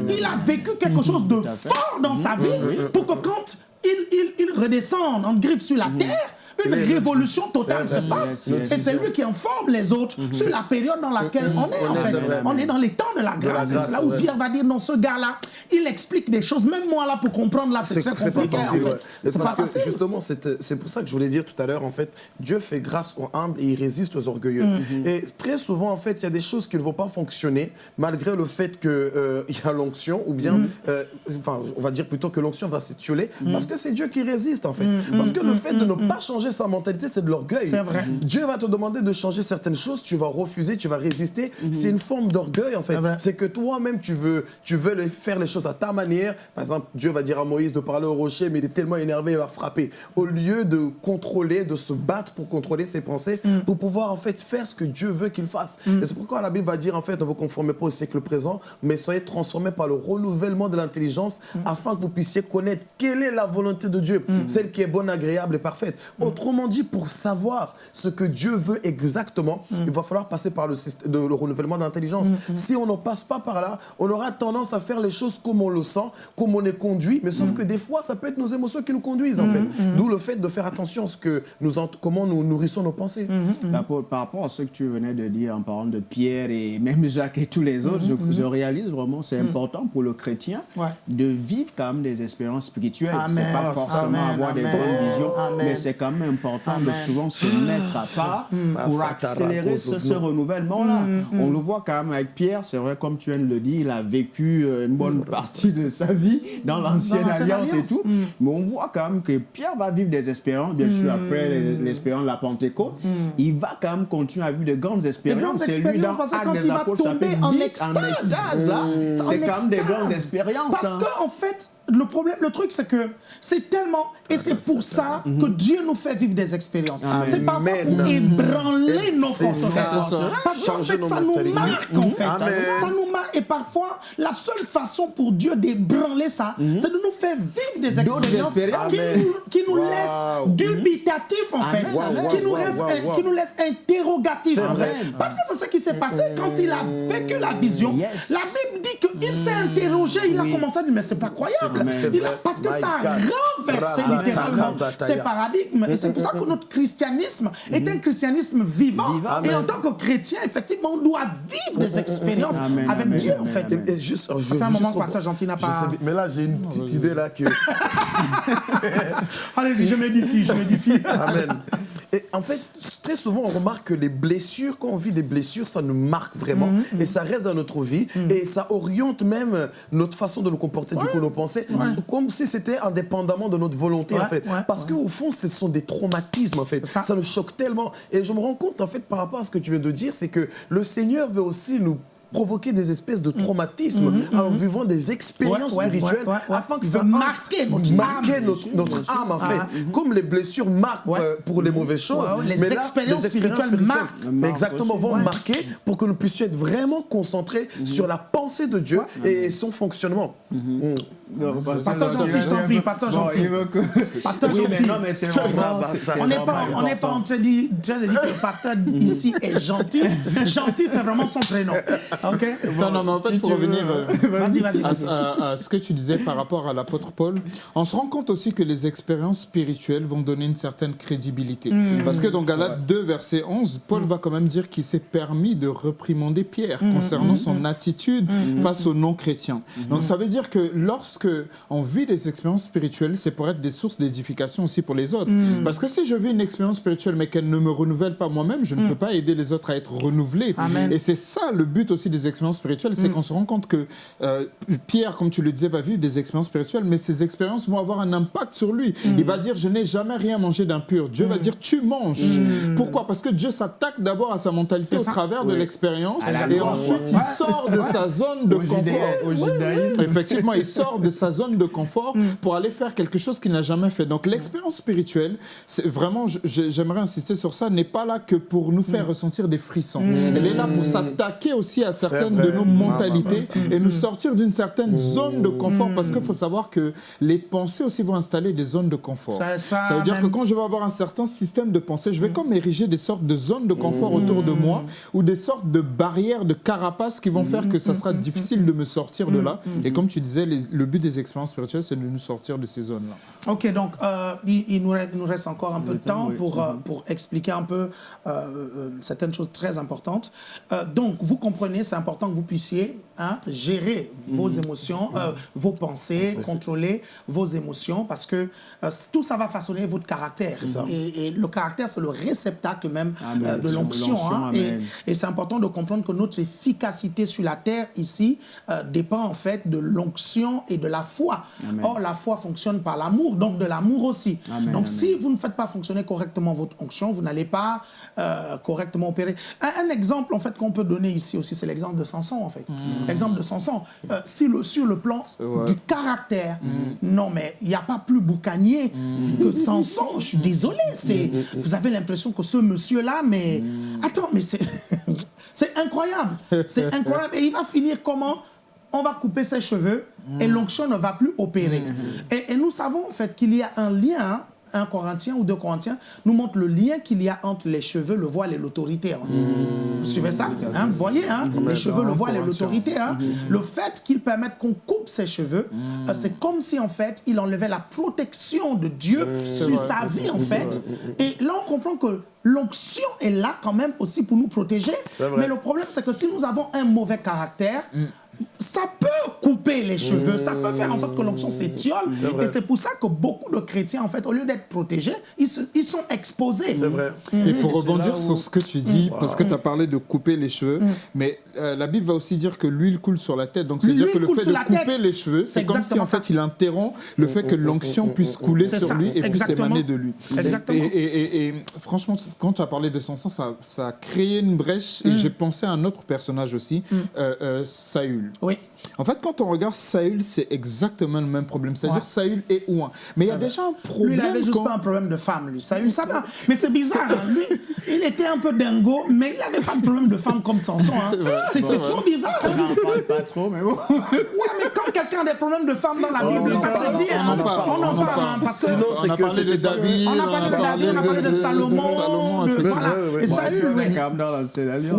Il a vécu quelque chose de fort dans sa vie pour que quand il, il, il redescend en griffe sur la terre, une révolution totale se passe. Et c'est lui qui informe les autres sur la période dans laquelle on est en fait. On est dans les temps de la grâce. C'est là où. Pierre va dire, non, ce gars-là, il explique des choses. Même moi, là, pour comprendre, là, c'est C'est très pas en facile. fait. C'est pas facile. justement, c'est c'est pour ça que je voulais dire tout à l'heure, en fait, Dieu fait grâce aux humbles et il résiste aux orgueilleux. Mhm. Et très souvent, en fait, il y a des choses qui ne vont pas fonctionner malgré le fait qu'il y a l'onction ou bien, Mhm. euh, enfin, on va dire plutôt que l'onction va s'étioler Mhm. parce que c'est Dieu qui résiste, en fait. Parce que le fait de ne pas changer sa mentalité, c'est de l'orgueil. C'est vrai. Dieu va te demander de changer certaines choses, tu vas refuser, tu vas résister. C'est une forme d'orgueil, en fait. C'est vrai. C'est que toi-même, tu veux, tu veux faire les choses à ta manière. Par exemple, Dieu va dire à Moïse de parler au rocher, mais il est tellement énervé, il va frapper. Au lieu de contrôler, de se battre pour contrôler ses pensées, Mm. pour pouvoir en fait faire ce que Dieu veut qu'il fasse. Et c'est pourquoi la Bible va dire en fait, ne vous conformez pas au siècle présent, mais soyez transformés par le renouvellement de l'intelligence, Mm. afin que vous puissiez connaître quelle est la volonté de Dieu, celle qui est bonne, agréable et parfaite. Mm. Autrement dit, pour savoir ce que Dieu veut exactement, Mm. il va falloir passer par le, système, de- le renouvellement de l'intelligence. Si on ne passe pas par là, on aura tendance à faire les choses comme on le sent, comme on est conduit, mais Mm. sauf que des fois, ça peut être nos émotions qui nous conduisent, en fait. D'où le fait de faire attention à ce que nous, ent- comment nous nourrissons nos pensées. Mm. Par rapport- Par rapport à ce que tu venais de dire en parlant de Pierre et même Jacques et tous les autres, je, je réalise vraiment c'est important pour le chrétien Mm. Ouais. de vivre quand même des expériences spirituelles. C'est pas forcément Amen, avoir des bonnes visions, amen. mais c'est quand même important Amen. de souvent se mettre à part pour Ah, accélérer ce, ce renouvellement-là. On le voit quand même avec Pierre, c'est vrai, comme tu viens de le dire, il a vécu euh, une bonne partie de sa vie dans l'ancienne l'ancienne alliance et alliance. tout. Mais on voit quand même que Pierre va vivre des expériences, bien sûr, après les- l'expérience de la Pentecôte. Il va quand même continuer à vivre de grandes expériences. C'est lui dans parce que Actes des Apôtres, chapitre en 10, en extase. là. C'est quand même des grandes expériences. Parce hein. que en fait, le problème, le truc, c'est que c'est tellement, et c'est pour ça que Dieu nous fait vivre des expériences. C'est parfois pour ébranler nos ça. Parce qu'en fait, ça nous marque, en fait. Ça nous marque. Et parfois, la seule façon pour Dieu d'ébranler ça, c'est de nous faire vivre des expériences, qui nous, laissent dubitatifs, en fait. Qui, nous laissent, interrogatifs. Parce que c'est ce qui s'est passé quand il a vécu la vision. La Bible dit qu'il s'est interrogé, il a commencé à dire, mais c'est pas croyable. Parce que ça Razata, littéralement ces paradigmes. C'est pour ça que notre christianisme est un christianisme vivant. Vivant. Et en tant que chrétien, effectivement, on doit vivre des expériences Amen, avec amen, Dieu, en fait. amen. Et, et juste, je fait un moment que Pasteur Gentil n'a pas- mais là, j'ai une petite idée là que. Allez-y, je m'édifie, je m'édifie. Amen. Et en fait, très souvent, on remarque que les blessures, quand on vit des blessures, ça nous marque vraiment Mhm, et ça reste dans notre vie et ça oriente même notre façon de nous comporter, du coup, nos pensées, comme si c'était indépendamment de notre volonté, Ouais, en fait. Parce qu'au fond, ce sont des traumatismes, en fait. ça. Ça. nous choque tellement. Et je me rends compte, en fait, par rapport à ce que tu viens de dire, c'est que le Seigneur veut aussi nous provoquer des espèces de traumatismes en vivant des expériences Ouais, spirituelles ouais, ouais, ouais. afin que ça marquer notre âme. notre, notre âme en fait. Ah, Comme les blessures marquent Ouais. euh, pour les mauvaises choses. Ouais, ouais, les mais là, expériences spirituelles marquent. Mais exactement, vont Ouais. marquer pour que nous puissions être vraiment concentrés sur la pensée de Dieu et son fonctionnement. Mm. Non, Pasteur gentil, je t'en prie, pasteur Bon, gentil. Pasteur Oui, mais gentil. non, mais c'est vraiment... c'est- c'est On n'est pas, on n'est pas en important. train de dire en train de dire que le pasteur ici est gentil. Gentil, c'est vraiment son prénom. OK Non, non, mais en fait, si pour tu revenir veux, euh, à, vas-y. à- à ce que tu disais par rapport à l'apôtre Paul, on se rend compte aussi que les expériences spirituelles vont donner une certaine crédibilité. Mm. Parce que dans Galates 2, verset 11, Paul va quand même dire qu'il s'est permis de reprimander Pierre Mm. concernant son attitude face aux non-chrétiens. Donc ça veut dire que lorsque on vit des expériences spirituelles, c'est pour être des sources d'édification aussi pour les autres. Mm. Parce que si je vis une expérience spirituelle mais qu'elle ne me renouvelle pas moi-même, je ne peux pas aider les autres à être renouvelés. Mm. Amen. Mm. Et c'est ça le but aussi des expériences spirituelles, c'est qu'on se rend compte que euh, Pierre, comme tu le disais, va vivre des expériences spirituelles, mais ces expériences vont avoir un impact sur lui. Mm. Il va dire, je n'ai jamais rien mangé d'impur. Dieu va dire, tu manges. Pourquoi? Parce que Dieu s'attaque d'abord à sa mentalité au Mm. Travers de l'expérience, et ensuite il sort de sa zone de Au confort. judaïsme. Effectivement, il sort de sa zone de confort Mm. pour aller faire quelque chose qu'il n'a jamais fait. Donc l'expérience spirituelle, c'est vraiment, j'aimerais insister sur ça, n'est pas là que pour nous Mm. faire ressentir des frissons. Elle est là pour s'attaquer aussi à certaines de nos Mm. mentalités et nous sortir d'une certaine zone de confort parce qu'il faut savoir que les pensées aussi vont installer des zones de confort. Ça- ça veut dire même- que quand je vais avoir un certain système de pensée, je vais comme ériger des sortes de zones de confort autour de moi ou des sortes de barrières, de carapaces qui vont faire que ça sera difficile de me sortir de là. Et comme tu disais, les- le but des expériences spirituelles, c'est de nous sortir de ces zones-là. Ok, donc euh, il, il nous reste, il nous reste encore un peu de temps oui. pour, euh, pour expliquer un peu euh, euh, certaines choses très importantes. Euh, donc, vous comprenez, c'est important que vous puissiez hein, gérer vos émotions, euh, vos pensées, contrôler vos émotions, parce que euh, tout ça va façonner votre caractère. Et, et le caractère, c'est le réceptacle même Amen. euh, de l'onction. hein. et c'est important de comprendre que notre efficacité sur la terre ici dépend en fait de l'onction et de la foi. Amen. Or, la foi fonctionne par l'amour, donc de l'amour aussi. Amen, donc, amen. si vous ne faites pas fonctionner correctement votre onction, vous n'allez pas correctement opérer. Un, un exemple en fait qu'on peut donner ici aussi, c'est l'exemple de Samson en fait. L'exemple de Samson. Euh, si le, sur le plan du caractère, non mais il n'y a pas plus boucanier que Samson. Je suis désolé. C'est, vous avez l'impression que ce monsieur-là, mais attends, mais c'est, c'est incroyable. C'est incroyable. Et il va finir comment? On va couper ses cheveux et l'onction ne va plus opérer. Et, et nous savons en fait qu'il y a un lien, hein, un Corinthien ou deux Corinthiens nous montre le lien qu'il y a entre les cheveux, le voile et l'autorité. hein. Vous suivez ça? Hein, Vous voyez, hein, les cheveux, le voile et l'autorité. hein. Le fait qu'ils permettent qu'on coupe ses cheveux, euh, c'est comme si en fait il enlevait la protection de Dieu sur sa vie en fait. Et là on comprend que l'onction est là quand même aussi pour nous protéger. Mais le problème c'est que si nous avons un mauvais caractère, ça peut couper les cheveux, ça peut faire en sorte que l'onction s'étiole. Et c'est pour ça que beaucoup de chrétiens, en fait, au lieu d'être protégés, ils, se- ils sont exposés. C'est vrai. Et pour rebondir où- sur ce que tu dis, parce que tu as parlé de couper les cheveux, mais euh, la Bible va aussi dire que l'huile coule sur la tête. Donc, c'est-à-dire que le fait de couper tête. les cheveux, C'est comme si en ça. fait il interrompt le fait que l'onction puisse couler sur ça, lui et puisse émaner de lui. Exactement. Et, et- et- et franchement, quand tu as parlé de son sang, ça, ça a créé une brèche et j'ai pensé à un autre personnage aussi, euh, euh, Saül. Oui. En fait, quand on regarde Saül, c'est exactement le même problème. C'est-à-dire Ouais. Saül est ouin. Mais il y a déjà un problème. Lui, il avait juste quand- pas un problème de femme, lui. Ça, ça va. Mais c'est bizarre. hein. Lui, il était un peu dingo, mais il n'avait pas de problème de femme comme Samson. hein. C'est trop bizarre. hein. On n'en parle pas trop, mais bon. Ouais, mais quand quelqu'un a des problèmes de femme dans la Bible, ça se dit. on hein. en parle, On en parle. hein, Parce que Sinon, On c'est a que parlé de David, on a parlé de David, on a parlé de Salomon. Et. Saül, oui.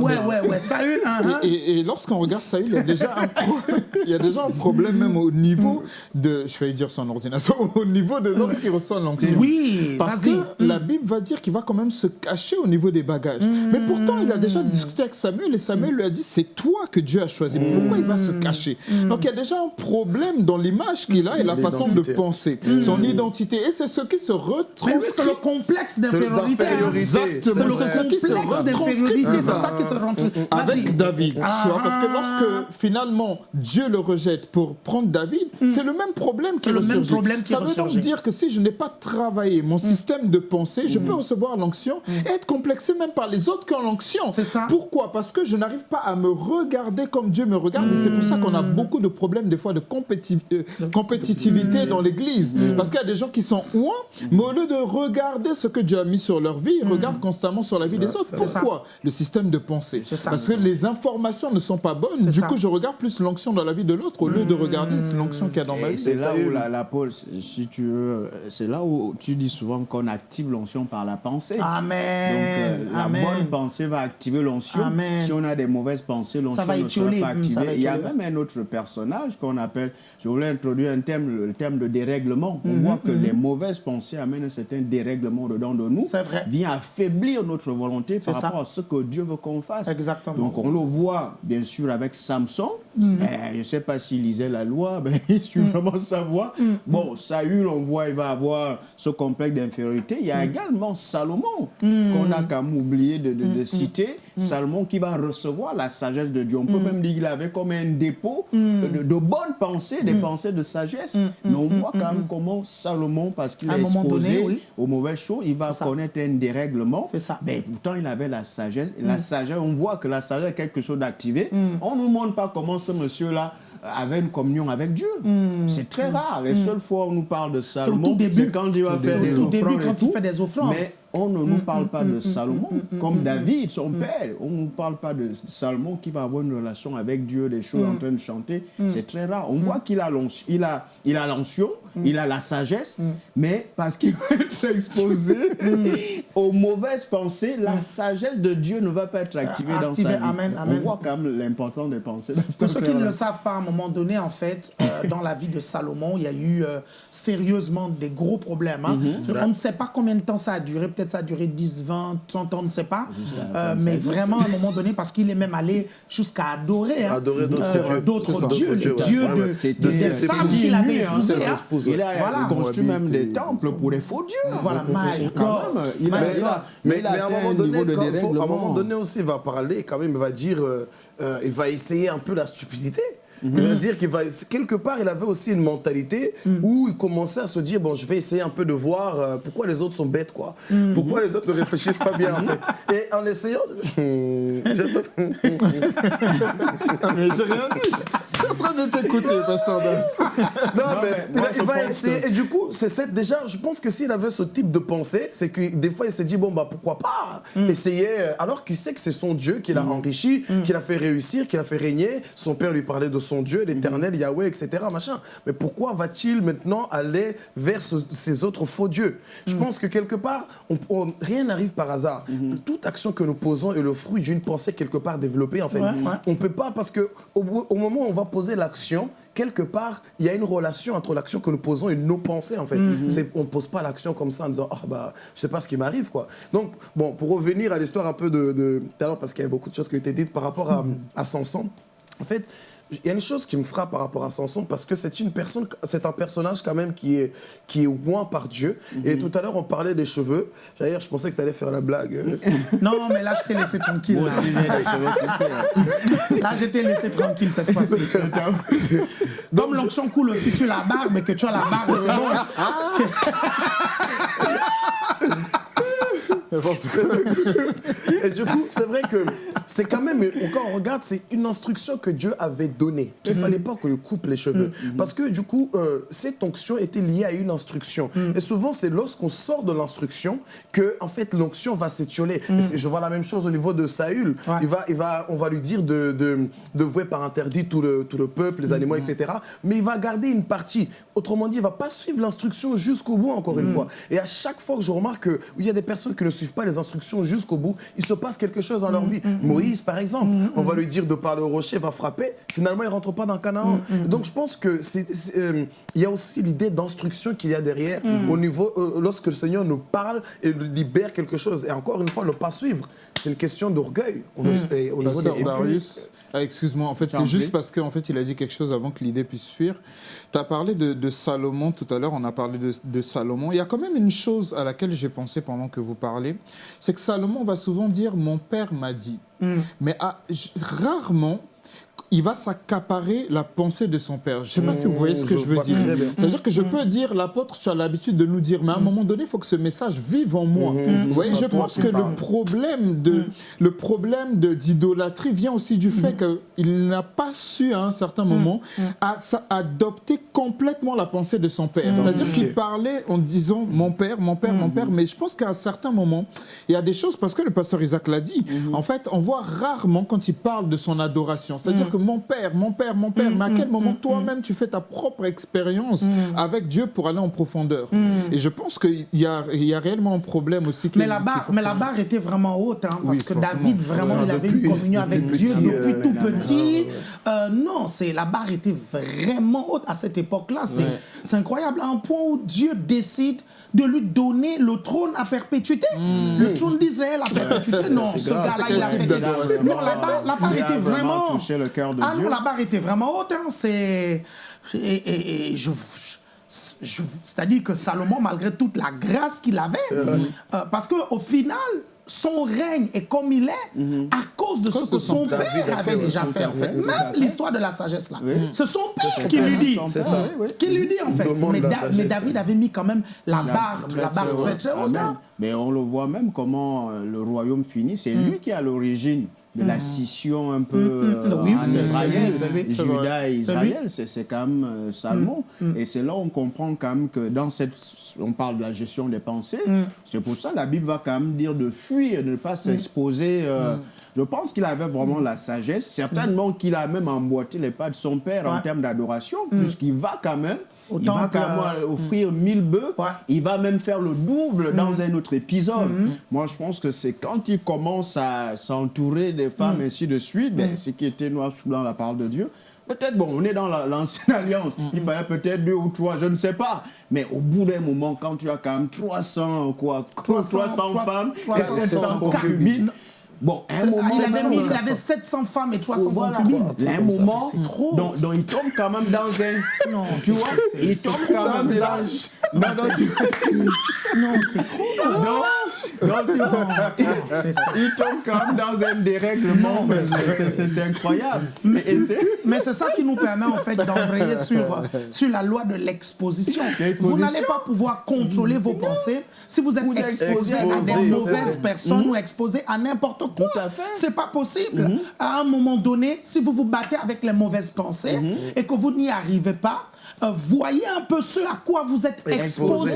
Ouais, ouais, ouais. Saül, hein, hein. Et, et- et lorsqu'on regarde Saül, il y a déjà un, il y a déjà un problème même au niveau de, je vais dire son ordination, au niveau de lorsqu'il reçoit l'onction. Oui, Parce que la Bible va dire qu'il va quand même se cacher au niveau des bagages. Mais pourtant, il a déjà discuté avec Samuel et Samuel lui a dit c'est toi que Dieu a choisi. Pourquoi il va se cacher? Donc il y a déjà un problème dans l'image qu'il a et la façon de penser, son identité. Et c'est ce qui se Mais oui, c'est retranscrit. le complexe d'infériorité. Exactement. C'est ce qui se complexe retranscrit. C'est ça qui se rend. avec David, tu Ah. vois, parce que lorsque finalement Dieu le rejette pour prendre David, c'est le même problème qui Hmm. le même problème qui Ça veut donc dire que si je n'ai pas travaillé Hmm. mon système de pensée, je peux recevoir l'onction et être complexé même par les autres qui ont l'onction. C'est ça. Pourquoi? Parce que je n'arrive pas à me regarder comme Dieu me regarde. Et c'est pour ça qu'on Hmm. a beaucoup de problèmes des fois de compéti- euh, compétitivité dans l'Église. Hmm. Parce qu'il y a des gens qui sont ouins, mais au lieu de regarder ce que Dieu a mis sur leur vie, ils regardent constamment sur la vie des autres. Hmm. Pourquoi? Le système de pensée. Parce que les informations ne sont pas bonnes. Du ça. coup, je regarde plus l'onction dans la vie de l'autre au lieu de regarder l'onction qu'il y a dans ma vie. c'est là où la, la Paul, si tu veux, c'est là où tu dis souvent qu'on active l'onction par la pensée. Donc, Amen. euh, la bonne pensée va activer l'onction. Si on a des mauvaises pensées, l'onction va ne sera pas va activée. Il y a même un autre personnage qu'on appelle, je voulais introduire un thème, le thème de dérèglement. Mhm, On voit que les mauvaises pensées amènent un certain dérèglement dedans de nous. C'est vrai. Vient affaiblir notre volonté par ça. rapport à ce que Dieu veut qu'on fasse. Exactement. Donc on le voit bien sûr avec Samson. Mhm. Eh, je ne sais pas s'il lisait la loi, mais il suit vraiment sa voie. Mhm. Bon, Saül, on voit, il va avoir ce complexe d'infériorité. Il y a Mhm. également Salomon, qu'on a quand même oublié de, de- de citer. Salomon qui va recevoir la sagesse de Dieu. On peut même dire qu'il avait comme un dépôt de, de bonnes pensées, des pensées de sagesse. Mais on voit quand même comment Salomon, parce qu'il est exposé donné, oui. aux mauvaises choses, il va connaître un dérèglement. C'est ça. Mais pourtant, il avait la sagesse. La Mm. sagesse, on voit que la sagesse est quelque chose d'activé. On ne nous montre pas comment ce monsieur-là avait une communion avec Dieu. C'est très rare. Les seules fois où on nous parle de Salomon, c'est quand C'est faire au des offrandes. début, et quand il tout. fait des offrandes. Mais on ne nous parle pas de Salomon mm, comme David, son père. On ne nous parle pas de Salomon qui va avoir une relation avec Dieu, des choses en train de chanter. C'est très rare. On voit qu'il a l'onction, il a, il a, il a la sagesse, mais parce qu'il va être exposé aux mauvaises pensées, la sagesse de Dieu ne va pas être activée dans sa vie. amen, amen. On voit quand même l'importance des pensées. Pour ceux qui ne le savent pas, à un moment donné, en fait, euh, dans la vie de Salomon, il y a eu euh, sérieusement des gros problèmes. hein. On ne sait pas combien de temps ça a duré. Peut-être ça a duré 10, 20, 30 ans, on ne sait pas. Euh, mais vraiment, à un moment donné, parce qu'il est même allé jusqu'à adorer, hein, Adorer d'autres euh, dieux. d'autres C'est ça. dieux, les dieux de, de, des femmes qu'il avait hein, épousées. c'est hein. Il a Voilà. construit même des temples pour des faux dieux. Voilà, il a, mais à, un moment donné, à un moment donné aussi, il va parler quand même, il va dire, euh, il va essayer un peu la stupidité. Mhm. Il va dire qu'il va, quelque part, il avait aussi une mentalité Mhm. où il commençait à se dire, bon, je vais essayer un peu de voir euh, pourquoi les autres sont bêtes, quoi. Mhm. Pourquoi les autres ne réfléchissent pas bien, en fait. Et en essayant, Je- Mais j'ai rien dit. En train de t'écouter, Vincent. Non, mais, il, va essayer. que- Et du coup, c'est cette, déjà, je pense que s'il avait ce type de pensée, c'est que des fois, il s'est dit, bon, bah, pourquoi pas essayer, euh, alors qu'il sait que c'est son Dieu qui l'a enrichi, qui l'a fait réussir, qui l'a fait régner. Son père lui parlait de son Dieu, l'éternel, Yahweh, etc. Machin. Mais pourquoi va-t-il maintenant aller vers ce- ces autres faux dieux? Je pense que quelque part, on- on- rien n'arrive par hasard. Toute action que nous posons est le fruit d'une pensée quelque part développée, en fait. Ouais, ouais. On ne peut pas, parce que au, bout- au moment où on va poser l'action, quelque part, il y a une relation entre l'action que nous posons et nos pensées, en fait. Mhm. On ne pose pas l'action comme ça en disant, ah bah, je sais pas ce qui m'arrive, quoi. Donc, bon, pour revenir à l'histoire un peu de, de tout à l'heure, parce qu'il y a beaucoup de choses qui ont été dites par rapport à, à Samson, en fait, il y a une chose qui me frappe par rapport à Samson parce que c'est une personne, c'est un personnage quand même qui est qui est oint par Dieu. Et tout à l'heure on parlait des cheveux. D'ailleurs, je pensais que tu allais faire la blague. Non, mais là, je t'ai laissé tranquille. Moi là. aussi, j'ai les cheveux coupés. hein. Là, je t'ai laissé tranquille cette fois-ci. Comme l'onction coule aussi sur la barbe, mais que tu as la barbe, c'est bon. Et du coup, c'est vrai que c'est quand même, quand on regarde, c'est une instruction que Dieu avait donnée. Il ne fallait pas qu'on lui coupe les cheveux. Parce que du coup, euh, cette onction était liée à une instruction. Et souvent, c'est lorsqu'on sort de l'instruction que, en fait, l'onction va s'étioler. Je vois la même chose au niveau de Saül. Ouais. Il va, il va, on va lui dire de, de, de vouer par interdit tout le, tout le peuple, les animaux, etc. Mais il va garder une partie. Autrement dit, il ne va pas suivre l'instruction jusqu'au bout, encore une fois. Et à chaque fois que je remarque qu'il y a des personnes qui ne suivent pas les instructions jusqu'au bout, il se passe quelque chose dans leur vie. Moïse, par exemple, on va lui dire de parler au rocher, va frapper. Finalement, il ne rentre pas dans Canaan. Donc, je pense c'est, euh, y a aussi l'idée d'instruction qu'il y a derrière au niveau, euh, lorsque le Seigneur nous parle et libère quelque chose. Et encore une fois, ne pas suivre. C'est une question d'orgueil. au- et Au niveau Pasteur des Darius, ah, excuse-moi, en fait, c'est juste parce qu'en fait, il a dit quelque chose avant que l'idée puisse fuir. Tu as parlé de, de Salomon tout à l'heure, on a parlé de, de Salomon. Il y a quand même une chose à laquelle j'ai pensé pendant que vous parlez, c'est que Salomon va souvent dire « mon père m'a dit Mais ah, rarement, il va s'accaparer la pensée de son père. Je ne sais pas si vous voyez ce que je je veux dire. C'est-à-dire que je peux dire, l'apôtre, tu as l'habitude de nous dire, mais à un moment donné, il faut que ce message vive en moi. Vous voyez, je pense que le problème de le problème de- d'idolâtrie vient aussi du fait qu'il n'a pas su à un certain moment à- adopter complètement la pensée de son père. C'est-à-dire qu'il parlait en disant mon père, mon père, mon père, mais je pense qu'à un certain moment, il y a des choses, parce que le pasteur Isaac l'a dit, en fait, on voit rarement quand il parle de son adoration. C'est-à-dire que mon père, mon père, mon père, mais à quel moment toi-même tu fais ta propre expérience avec Dieu pour aller en profondeur Et je pense qu'il y a, il y a réellement un problème aussi. qui Mais est- la, barre, mais la barre était vraiment haute, hein, parce Oui, que. David, vraiment, il avait une communion avec Dieu depuis euh, tout petit. Euh, non, c'est la barre était vraiment haute à cette époque-là. C'est c'est incroyable, à un point où Dieu décide de lui donner le trône à perpétuité. Le trône d'Israël à perpétuité. Non, ce gars-là, c'est il a fait des... Non, la barre, la était vraiment vraiment... touché le cœur de ah Dieu? non, la barre était vraiment haute. Hein. C'est... Et, et- et je... je- C'est-à-dire que Salomon, malgré toute la grâce qu'il avait, euh, parce qu'au final, son règne est comme il est à cause de ce que son son père. avait déjà fait, en fait. Même l'histoire de la sagesse, là. Oui. C'est son père qui lui dit. Qui lui dit, en fait. Mais, la Da- sagesse. mais David avait mis quand même la barre, Très, la barre très haute. Mais on le voit même comment euh, le royaume finit. C'est lui qui est à l'origine de la scission un peu euh, Oui, en Israël. Juda et Israël. C'est quand même euh, Salomon. Et c'est là où on comprend quand même que dans cette... On parle de la gestion des pensées. C'est pour ça que la Bible va quand même dire de fuir, de ne pas s'exposer. euh, Je pense qu'il avait vraiment la sagesse. Certainement qu'il a même emboîté les pas de son père en termes d'adoration, puisqu'il va quand même... Au il va temple, quand même offrir mille bœufs. Ouais. Il va même faire le double dans un autre épisode. Moi, je pense que c'est quand il commence à s'entourer des femmes, ainsi de suite, ben, ce qui était noir sous blanc la parole de Dieu. Peut-être, bon, on est dans la- l'ancienne alliance. Il fallait peut-être deux ou trois, je ne sais pas. Mais au bout d'un moment, quand tu as quand même 300, quoi, 300, 300 femmes, 300 400 concubines, concubines. Bon, à un moment, il, avait mis- il donné, avait 700 femmes et 300 voilà. concubines. À un moment, C'est trop. donc, donc il tombe quand même dans un. Non, tu c'est- vois, il tombe trop quand même dans. mélange. Non, non, c'est trop. non, non, il tombe quand même dans un dérèglement, mais c'est- incroyable. C'est- Mais c'est ça qui nous permet en fait d'embrayer sur, sur la loi de l'exposition. Vous n'allez pas pouvoir contrôler vos pensées si vous êtes exposé à des mauvaises personnes ou exposé à n'importe quoi. Tout à fait. C'est pas possible. À un moment donné, si vous vous battez avec les mauvaises pensées et que vous n'y arrivez pas, voyez un peu ce à quoi vous êtes exposé.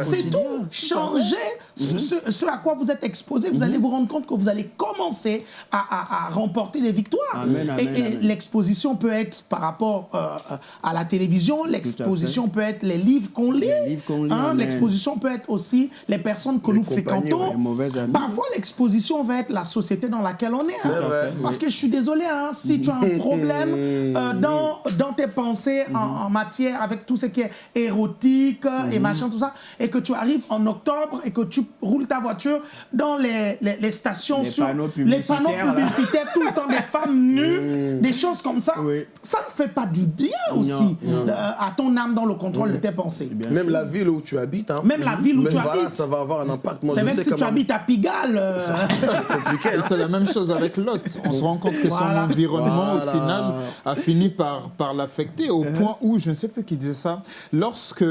C'est tout. Changez ce, ce- ce à quoi vous êtes exposé. Vous allez vous rendre compte que vous allez commencer à, à- à remporter des victoires. Amen, amen, et l'exposition peut être par rapport euh, à la télévision, l'exposition peut être les livres qu'on lit. Les Hein. L'exposition peut être aussi les personnes que nous fréquentons. les. Parfois, l'exposition va être la société dans laquelle on est. hein. vrai, Parce que je suis désolé, hein, si tu as un problème euh, dans, dans tes pensées en, en matière avec tout ce qui est érotique euh, et machin, tout ça, et que tu arrives en octobre et que tu roules ta voiture dans les, les, les stations Les sur panneaux les panneaux publicitaires, tout le temps des femmes nues, des choses comme ça, Oui. ça ne fait pas du bien aussi euh, à ton âme dans le contrôle de tes pensées. Même la ville où tu habites. hein. Même la ville où Même tu voilà, habites. ça va avoir un impact. C'est même sais si tu habites à Pigalle. euh, C'est compliqué. Et hein. c'est la même chose avec Lot. On se rend compte que son environnement, Voilà. au final, a fini par, par l'affecter au point où, je ne sais qui disait ça, lorsque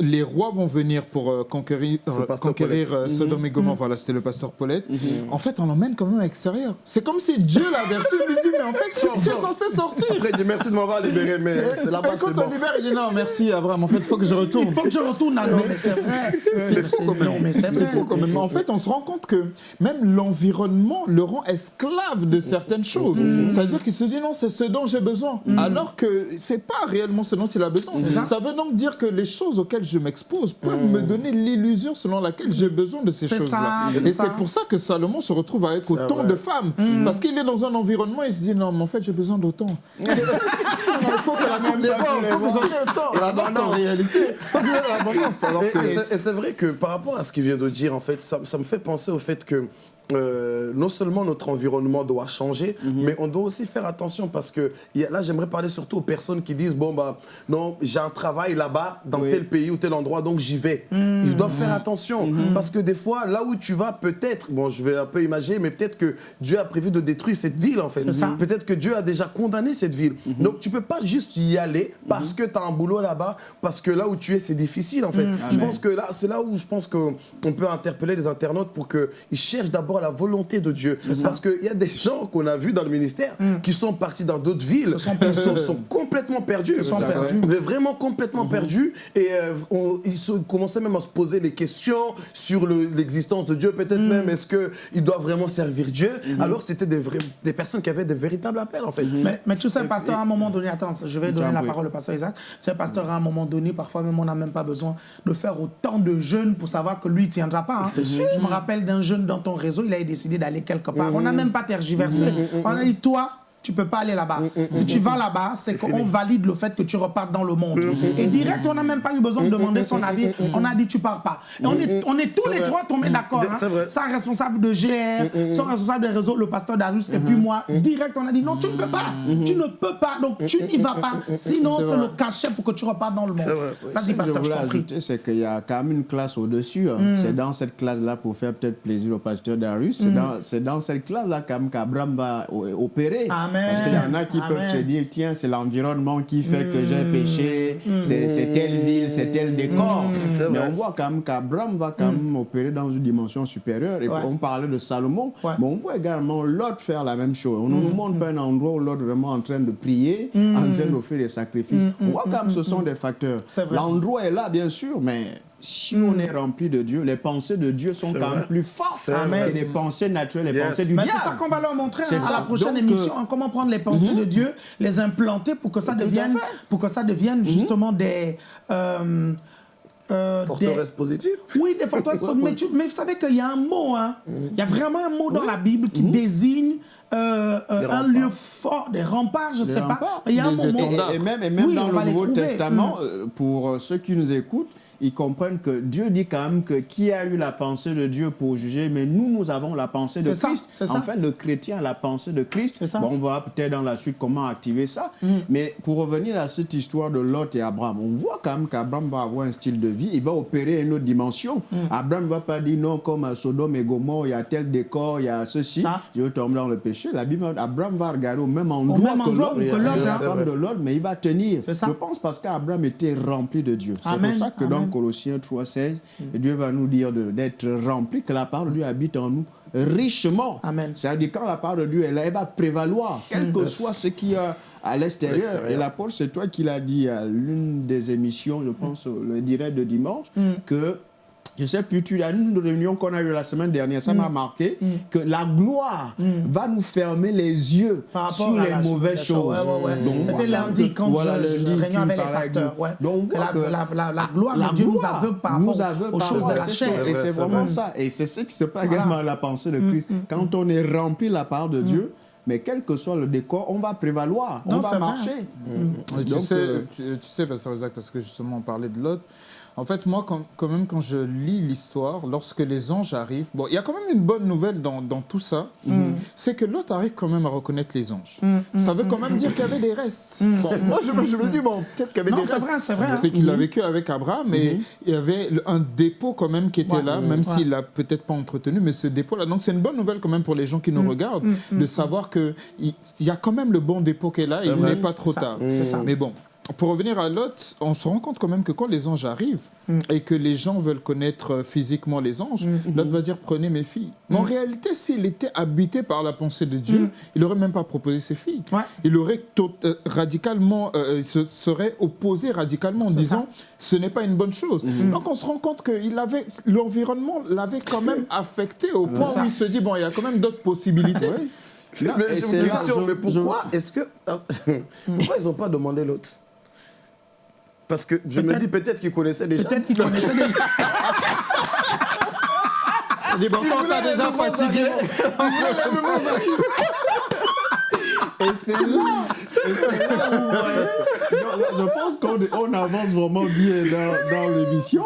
les rois vont venir pour euh, conquérir, euh, conquérir Paulette. euh, Sodome et Gomorrhe, voilà, c'était le pasteur Paulette, en fait, on l'emmène quand même à l'extérieur. C'est comme si Dieu l'a versé, il lui dit, mais en fait, tu, es censé sortir. Après, il dit merci de m'avoir libéré, mais c'est là-bas, Et quand c'est on bon. libère, il dit, non, merci Abraham, en fait, il faut que je retourne. Il faut que je retourne à c'est fou quand même. En fait, on se rend compte que même l'environnement le rend esclave de certaines choses. C'est-à-dire qu'il se dit non, c'est ce dont j'ai besoin. Alors que c'est pas réellement ce dont il a besoin. ça. Ça veut donc dire que les choses auxquelles je m'expose peuvent me donner l'illusion selon laquelle j'ai besoin de ces choses-là. Et c'est pour ça que Salomon se retrouve avec autant vrai. de femmes. Parce qu'il est dans un environnement, il se dit non, mais en fait, j'ai besoin d'autant. il faut que la coupe déborde, il faut que j'en ai autant. Alors qu'en réalité, l'abondance. Et, c'est- et c'est vrai que par rapport à ce qu'il vient de dire, en fait, ça, ça me fait penser au fait que euh, non seulement notre environnement doit changer, Mhm. mais on doit aussi faire attention parce que a- là, j'aimerais parler surtout aux personnes qui disent bon bah non, j'ai un travail là-bas dans Oui. Mhm. tel pays ou tel endroit, donc j'y vais. Ils doivent faire attention parce que des fois, là où tu vas, peut-être, bon, je vais un peu imaginer, mais peut-être que Dieu a prévu de détruire cette ville en fait. Peut-être que Dieu a déjà condamné cette ville. Mhm. Donc tu peux pas juste y aller parce que tu as un boulot là-bas, parce que là où tu es, c'est difficile en fait. Je Amen. pense que là, c'est là où je pense qu'on peut interpeller les internautes pour qu'ils cherchent d'abord la volonté de Dieu. Parce qu'il y a des gens qu'on a vus dans le ministère qui sont partis dans d'autres villes, sont ils sont, sont complètement perdus. sont à fait. perdus. Mais vraiment complètement perdus. Et euh, on- ils se- commençaient même à se poser des questions sur le- l'existence de Dieu. Peut-être même, est-ce qu'ils doivent vraiment servir Dieu? Alors c'était des, vrais- des personnes qui avaient des véritables appels en fait. Mais, mais tu sais, pasteur, à un moment donné, attends, je vais donner la oui. parole au pasteur Isaac. Tu sais, pasteur, à un moment donné, parfois même, on n'a même pas besoin de faire autant de jeûnes pour savoir que lui ne tiendra pas. hein. Je me rappelle d'un jeune dans ton réseau, il avait décidé d'aller quelque part. On n'a même pas tergiversé. On a dit, toi, tu peux pas aller là-bas. Si tu vas là-bas, c'est qu'on valide le fait que tu repartes dans le monde. Et direct, on n'a même pas eu besoin de demander son avis. On a dit, tu pars pas. Et on est, on est tous les vrai. trois tombés d'accord. hein. C'est vrai. Son responsable de GR, son responsable des réseaux, le pasteur Darius, et puis moi, direct, on a dit non, tu ne peux pas. Tu ne peux pas, donc tu n'y vas pas. Sinon, c'est le cachet pour que tu repartes dans le monde. Vas-y, que je pasteur, je voulais ajouter, c'est qu'il y a quand même une classe au-dessus. hein. C'est dans cette classe-là, pour faire peut-être plaisir au pasteur Darius, c'est dans, cette classe-là quand même qu'Abraham va opérer. Amen. Parce qu'il y en a qui Amen. peuvent se dire, tiens, c'est l'environnement qui fait que j'ai péché, c'est c'est telle ville, c'est tel décor. C'est Mais on voit quand même qu'Abraham va quand même opérer dans une dimension supérieure. Et Ouais. on parlait de Salomon, Ouais. mais on voit également Lot faire la même chose. On ne nous montre pas un endroit où Lot est vraiment en train de prier, en train d'offrir des sacrifices. On voit quand même ce sont des facteurs. C'est vrai. L'endroit est là, bien sûr, mais si on est rempli de Dieu, les pensées de Dieu sont quand même plus fortes que les pensées naturelles, les Yes. pensées du Mais diable. c'est ça qu'on va leur montrer hein, à ça. la prochaine Donc, émission, euh, hein, comment prendre les pensées de Dieu, les implanter pour que ça devienne, pour que ça devienne justement des, euh, euh, des- Forteresse positive. Oui, des forteresses. mais, tu- mais vous savez qu'il y a un mot, hein. il y a vraiment un mot dans la Bible qui désigne euh, euh, un lieu fort, des remparts, je ne sais remparts, pas. Il y a un étendards. Et, et même, et même Oui, dans le Nouveau. Testament, euh, pour euh, ceux qui nous écoutent, ils comprennent que Dieu dit quand même que qui a eu la pensée de Dieu pour juger, mais nous, nous avons la pensée de ça, Christ. ça. En fait, le chrétien a la pensée de Christ. Ça. Bon, on verra peut-être dans la suite comment activer ça. Mais pour revenir à cette histoire de Lot et Abraham, on voit quand même qu'Abraham va avoir un style de vie, il va opérer une autre dimension. Abraham ne va pas dire non, comme à Sodome et Gomorre, il y a tel décor, il y a ceci, Ça. je vais tomber dans le péché. La Bible, Abraham va regarder au même endroit même que endroit Lot. où que Lot, hein. de l'autre, mais il va tenir. Je pense parce qu'Abraham était rempli de Dieu. C'est Amen, pour ça que dans. Colossiens 3,16, Dieu va nous dire d'être rempli, que la parole de Dieu habite en nous richement. Amen. C'est-à-dire quand la parole de Dieu est là, elle va prévaloir, quel que soit ce qu'il y a à l'extérieur. L'extérieur. Et l'apôtre, c'est toi qui l'as dit à l'une des émissions, je pense, le direct de dimanche, que je sais plus, tu as une réunion qu'on a eue la semaine dernière, ça m'a marqué, que la gloire va nous fermer les yeux Par sur les mauvaises choses. ouais, ouais, ouais. Donc, on C'était lundi quand voilà, je, je lundi, réunion avec les pasteurs. Donc, la, que la, la, la gloire la de Dieu nous aveugle par nous rapport aveugle aux par choses de la chair. Et c'est vraiment vrai. ça. Et c'est ce qui se passe également à la pensée de Christ. Quand on est rempli de la part de Dieu, mais quel que soit le décor, on va prévaloir, Non, on va marcher. Tu, Donc, sais, euh, tu, tu sais, Pasteur Isaac, parce que justement on parlait de Lot. En fait, moi, quand, quand même, quand je lis l'histoire, lorsque les anges arrivent, bon, il y a quand même une bonne nouvelle dans, dans tout ça, Mm. c'est que Lot arrive quand même à reconnaître les anges. Ça veut quand même dire qu'il y avait des restes. Bon, moi, je, me- je me dis, bon, peut-être qu'il y avait Mm. Non, des c'est restes. vrai, c'est vrai. C'est qu'il a vécu avec Abraham et il y avait un dépôt quand même qui était Ouais. là, même Ouais. s'il l'a peut-être pas entretenu, mais ce dépôt-là. Donc, c'est une bonne nouvelle quand même pour les gens qui Mm. nous regardent, de savoir qu'il il y a quand même le bon dépôt qui est là et il n'est pas trop Ça, tard. c'est ça. Mais bon, pour revenir à Lot, on se rend compte quand même que quand les anges arrivent et que les gens veulent connaître euh, physiquement les anges, Lot va dire prenez mes filles. Mais en réalité, s'il était habité par la pensée de Dieu, il n'aurait même pas proposé ses filles. Ouais. Il aurait euh, radicalement, euh, il se serait opposé radicalement en disant ce n'est pas une bonne chose. Donc on se rend compte que il avait l'environnement l'avait quand même affecté au point ça. où il se dit bon il y a quand même d'autres possibilités. Là, je- mais pourquoi est-ce que. pourquoi ils n'ont pas demandé l'autre? Parce que je me dis peut-être qu'ils connaissaient déjà. Peut-être qu'il connaissait déjà. Il dit bon quand t'as déjà fatigué. Et c'est là, et c'est là où je pense qu'on on avance vraiment bien dans, dans l'émission.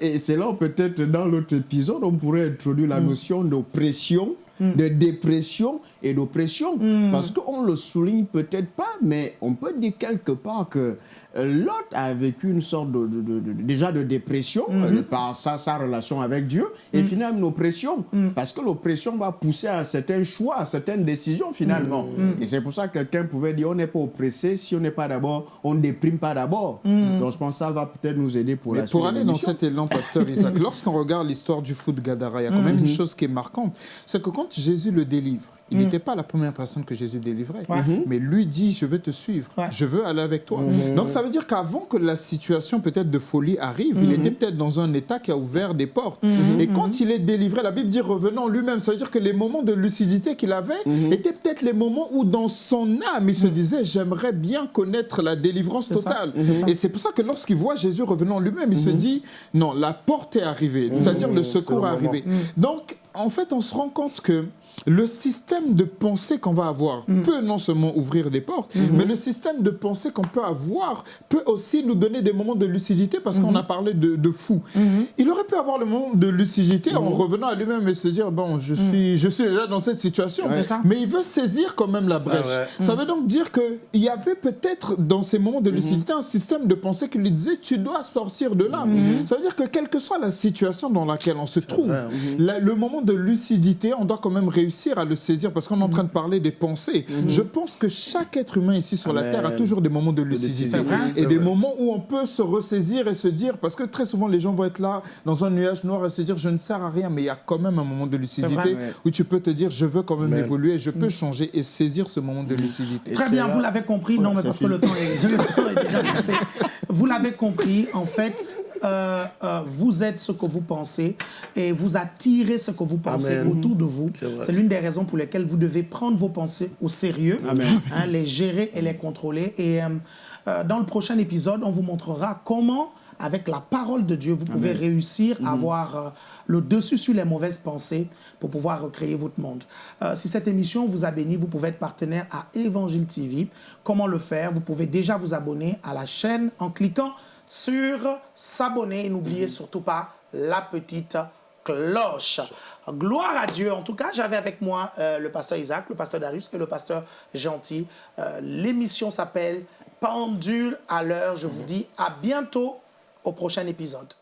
Et, et c'est là peut-être dans l'autre épisode, on pourrait introduire la notion d'oppression de dépression et d'oppression. Parce qu'on le souligne peut-être pas, mais on peut dire quelque part que euh, Lot a vécu une sorte de, de- de- de- déjà de dépression euh, par sa, sa relation avec Dieu et finalement une oppression. Parce que l'oppression va pousser à certains choix, à certaines décisions finalement. Et c'est pour ça que quelqu'un pouvait dire on n'est pas oppressé si on n'est pas d'abord, on ne déprime pas d'abord. Donc je pense que ça va peut-être nous aider pour Mais la suite. pour aller dans cet élan, pasteur Isaac, lorsqu'on regarde l'histoire du de Gadara, il y a quand même une chose qui est marquante, c'est que quand Jésus le délivre, il n'était pas la première personne que Jésus délivrait, mais lui dit, je veux te suivre, Ouais. je veux aller avec toi. Donc ça veut dire qu'avant que la situation peut-être de folie arrive, il était peut-être dans un état qui a ouvert des portes. Et quand il est délivré, la Bible dit revenant lui-même, ça veut dire que les moments de lucidité qu'il avait étaient peut-être les moments où dans son âme, il se disait, j'aimerais bien connaître la délivrance totale. Et c'est pour ça que lorsqu'il voit Jésus revenant lui-même, il se dit non, la porte est arrivée, c'est-à-dire le secours est arrivé. Donc, en fait, on se rend compte que le système de pensée qu'on va avoir peut non seulement ouvrir des portes, mais le système de pensée qu'on peut avoir peut aussi nous donner des moments de lucidité parce qu'on a parlé de, de fou. Il aurait pu avoir le moment de lucidité en revenant à lui-même et se dire bon, je suis, je suis déjà dans cette situation, mais il veut saisir quand même la brèche. Ça veut donc dire qu'il y avait peut-être dans ces moments de lucidité un système de pensée qui lui disait tu dois sortir de là. Ça veut dire que quelle que soit la situation dans laquelle on se trouve, la- le moment de lucidité, on doit quand même réussir à le saisir parce qu'on est en train de parler des pensées. Je pense que chaque être humain ici sur la. Terre a toujours des moments de lucidité et des vrai. moments où on peut se ressaisir et se dire, parce que très souvent les gens vont être là dans un nuage noir et se dire je ne sers à rien, mais il y a quand même un moment de lucidité vrai. Où tu peux te dire je veux quand même Mais- évoluer, je peux changer et saisir ce moment de lucidité. Très bien, là- vous l'avez compris. Non, mais parce que le temps, est, le temps est déjà passé. Vous l'avez compris. En fait, euh, euh, vous êtes ce que vous pensez et vous attirez ce que vous pensez Amen. autour de vous. C'est l'une des raisons pour lesquelles vous devez prendre vos pensées au sérieux, hein, les gérer et les contrôler. Et euh, dans le prochain épisode, on vous montrera comment avec la parole de Dieu, vous pouvez réussir à avoir euh, le dessus sur les mauvaises pensées pour pouvoir recréer votre monde. Euh, si cette émission vous a béni, vous pouvez être partenaire à Évangile TV. Comment le faire? Vous pouvez déjà vous abonner à la chaîne en cliquant sur s'abonner et n'oubliez surtout pas la petite cloche. Gloire à Dieu. En tout cas, j'avais avec moi euh, le pasteur Isaac, le pasteur Darius et le pasteur Gentil. Euh, L'émission s'appelle Pendule à l'heure. Je vous dis à bientôt au prochain épisode.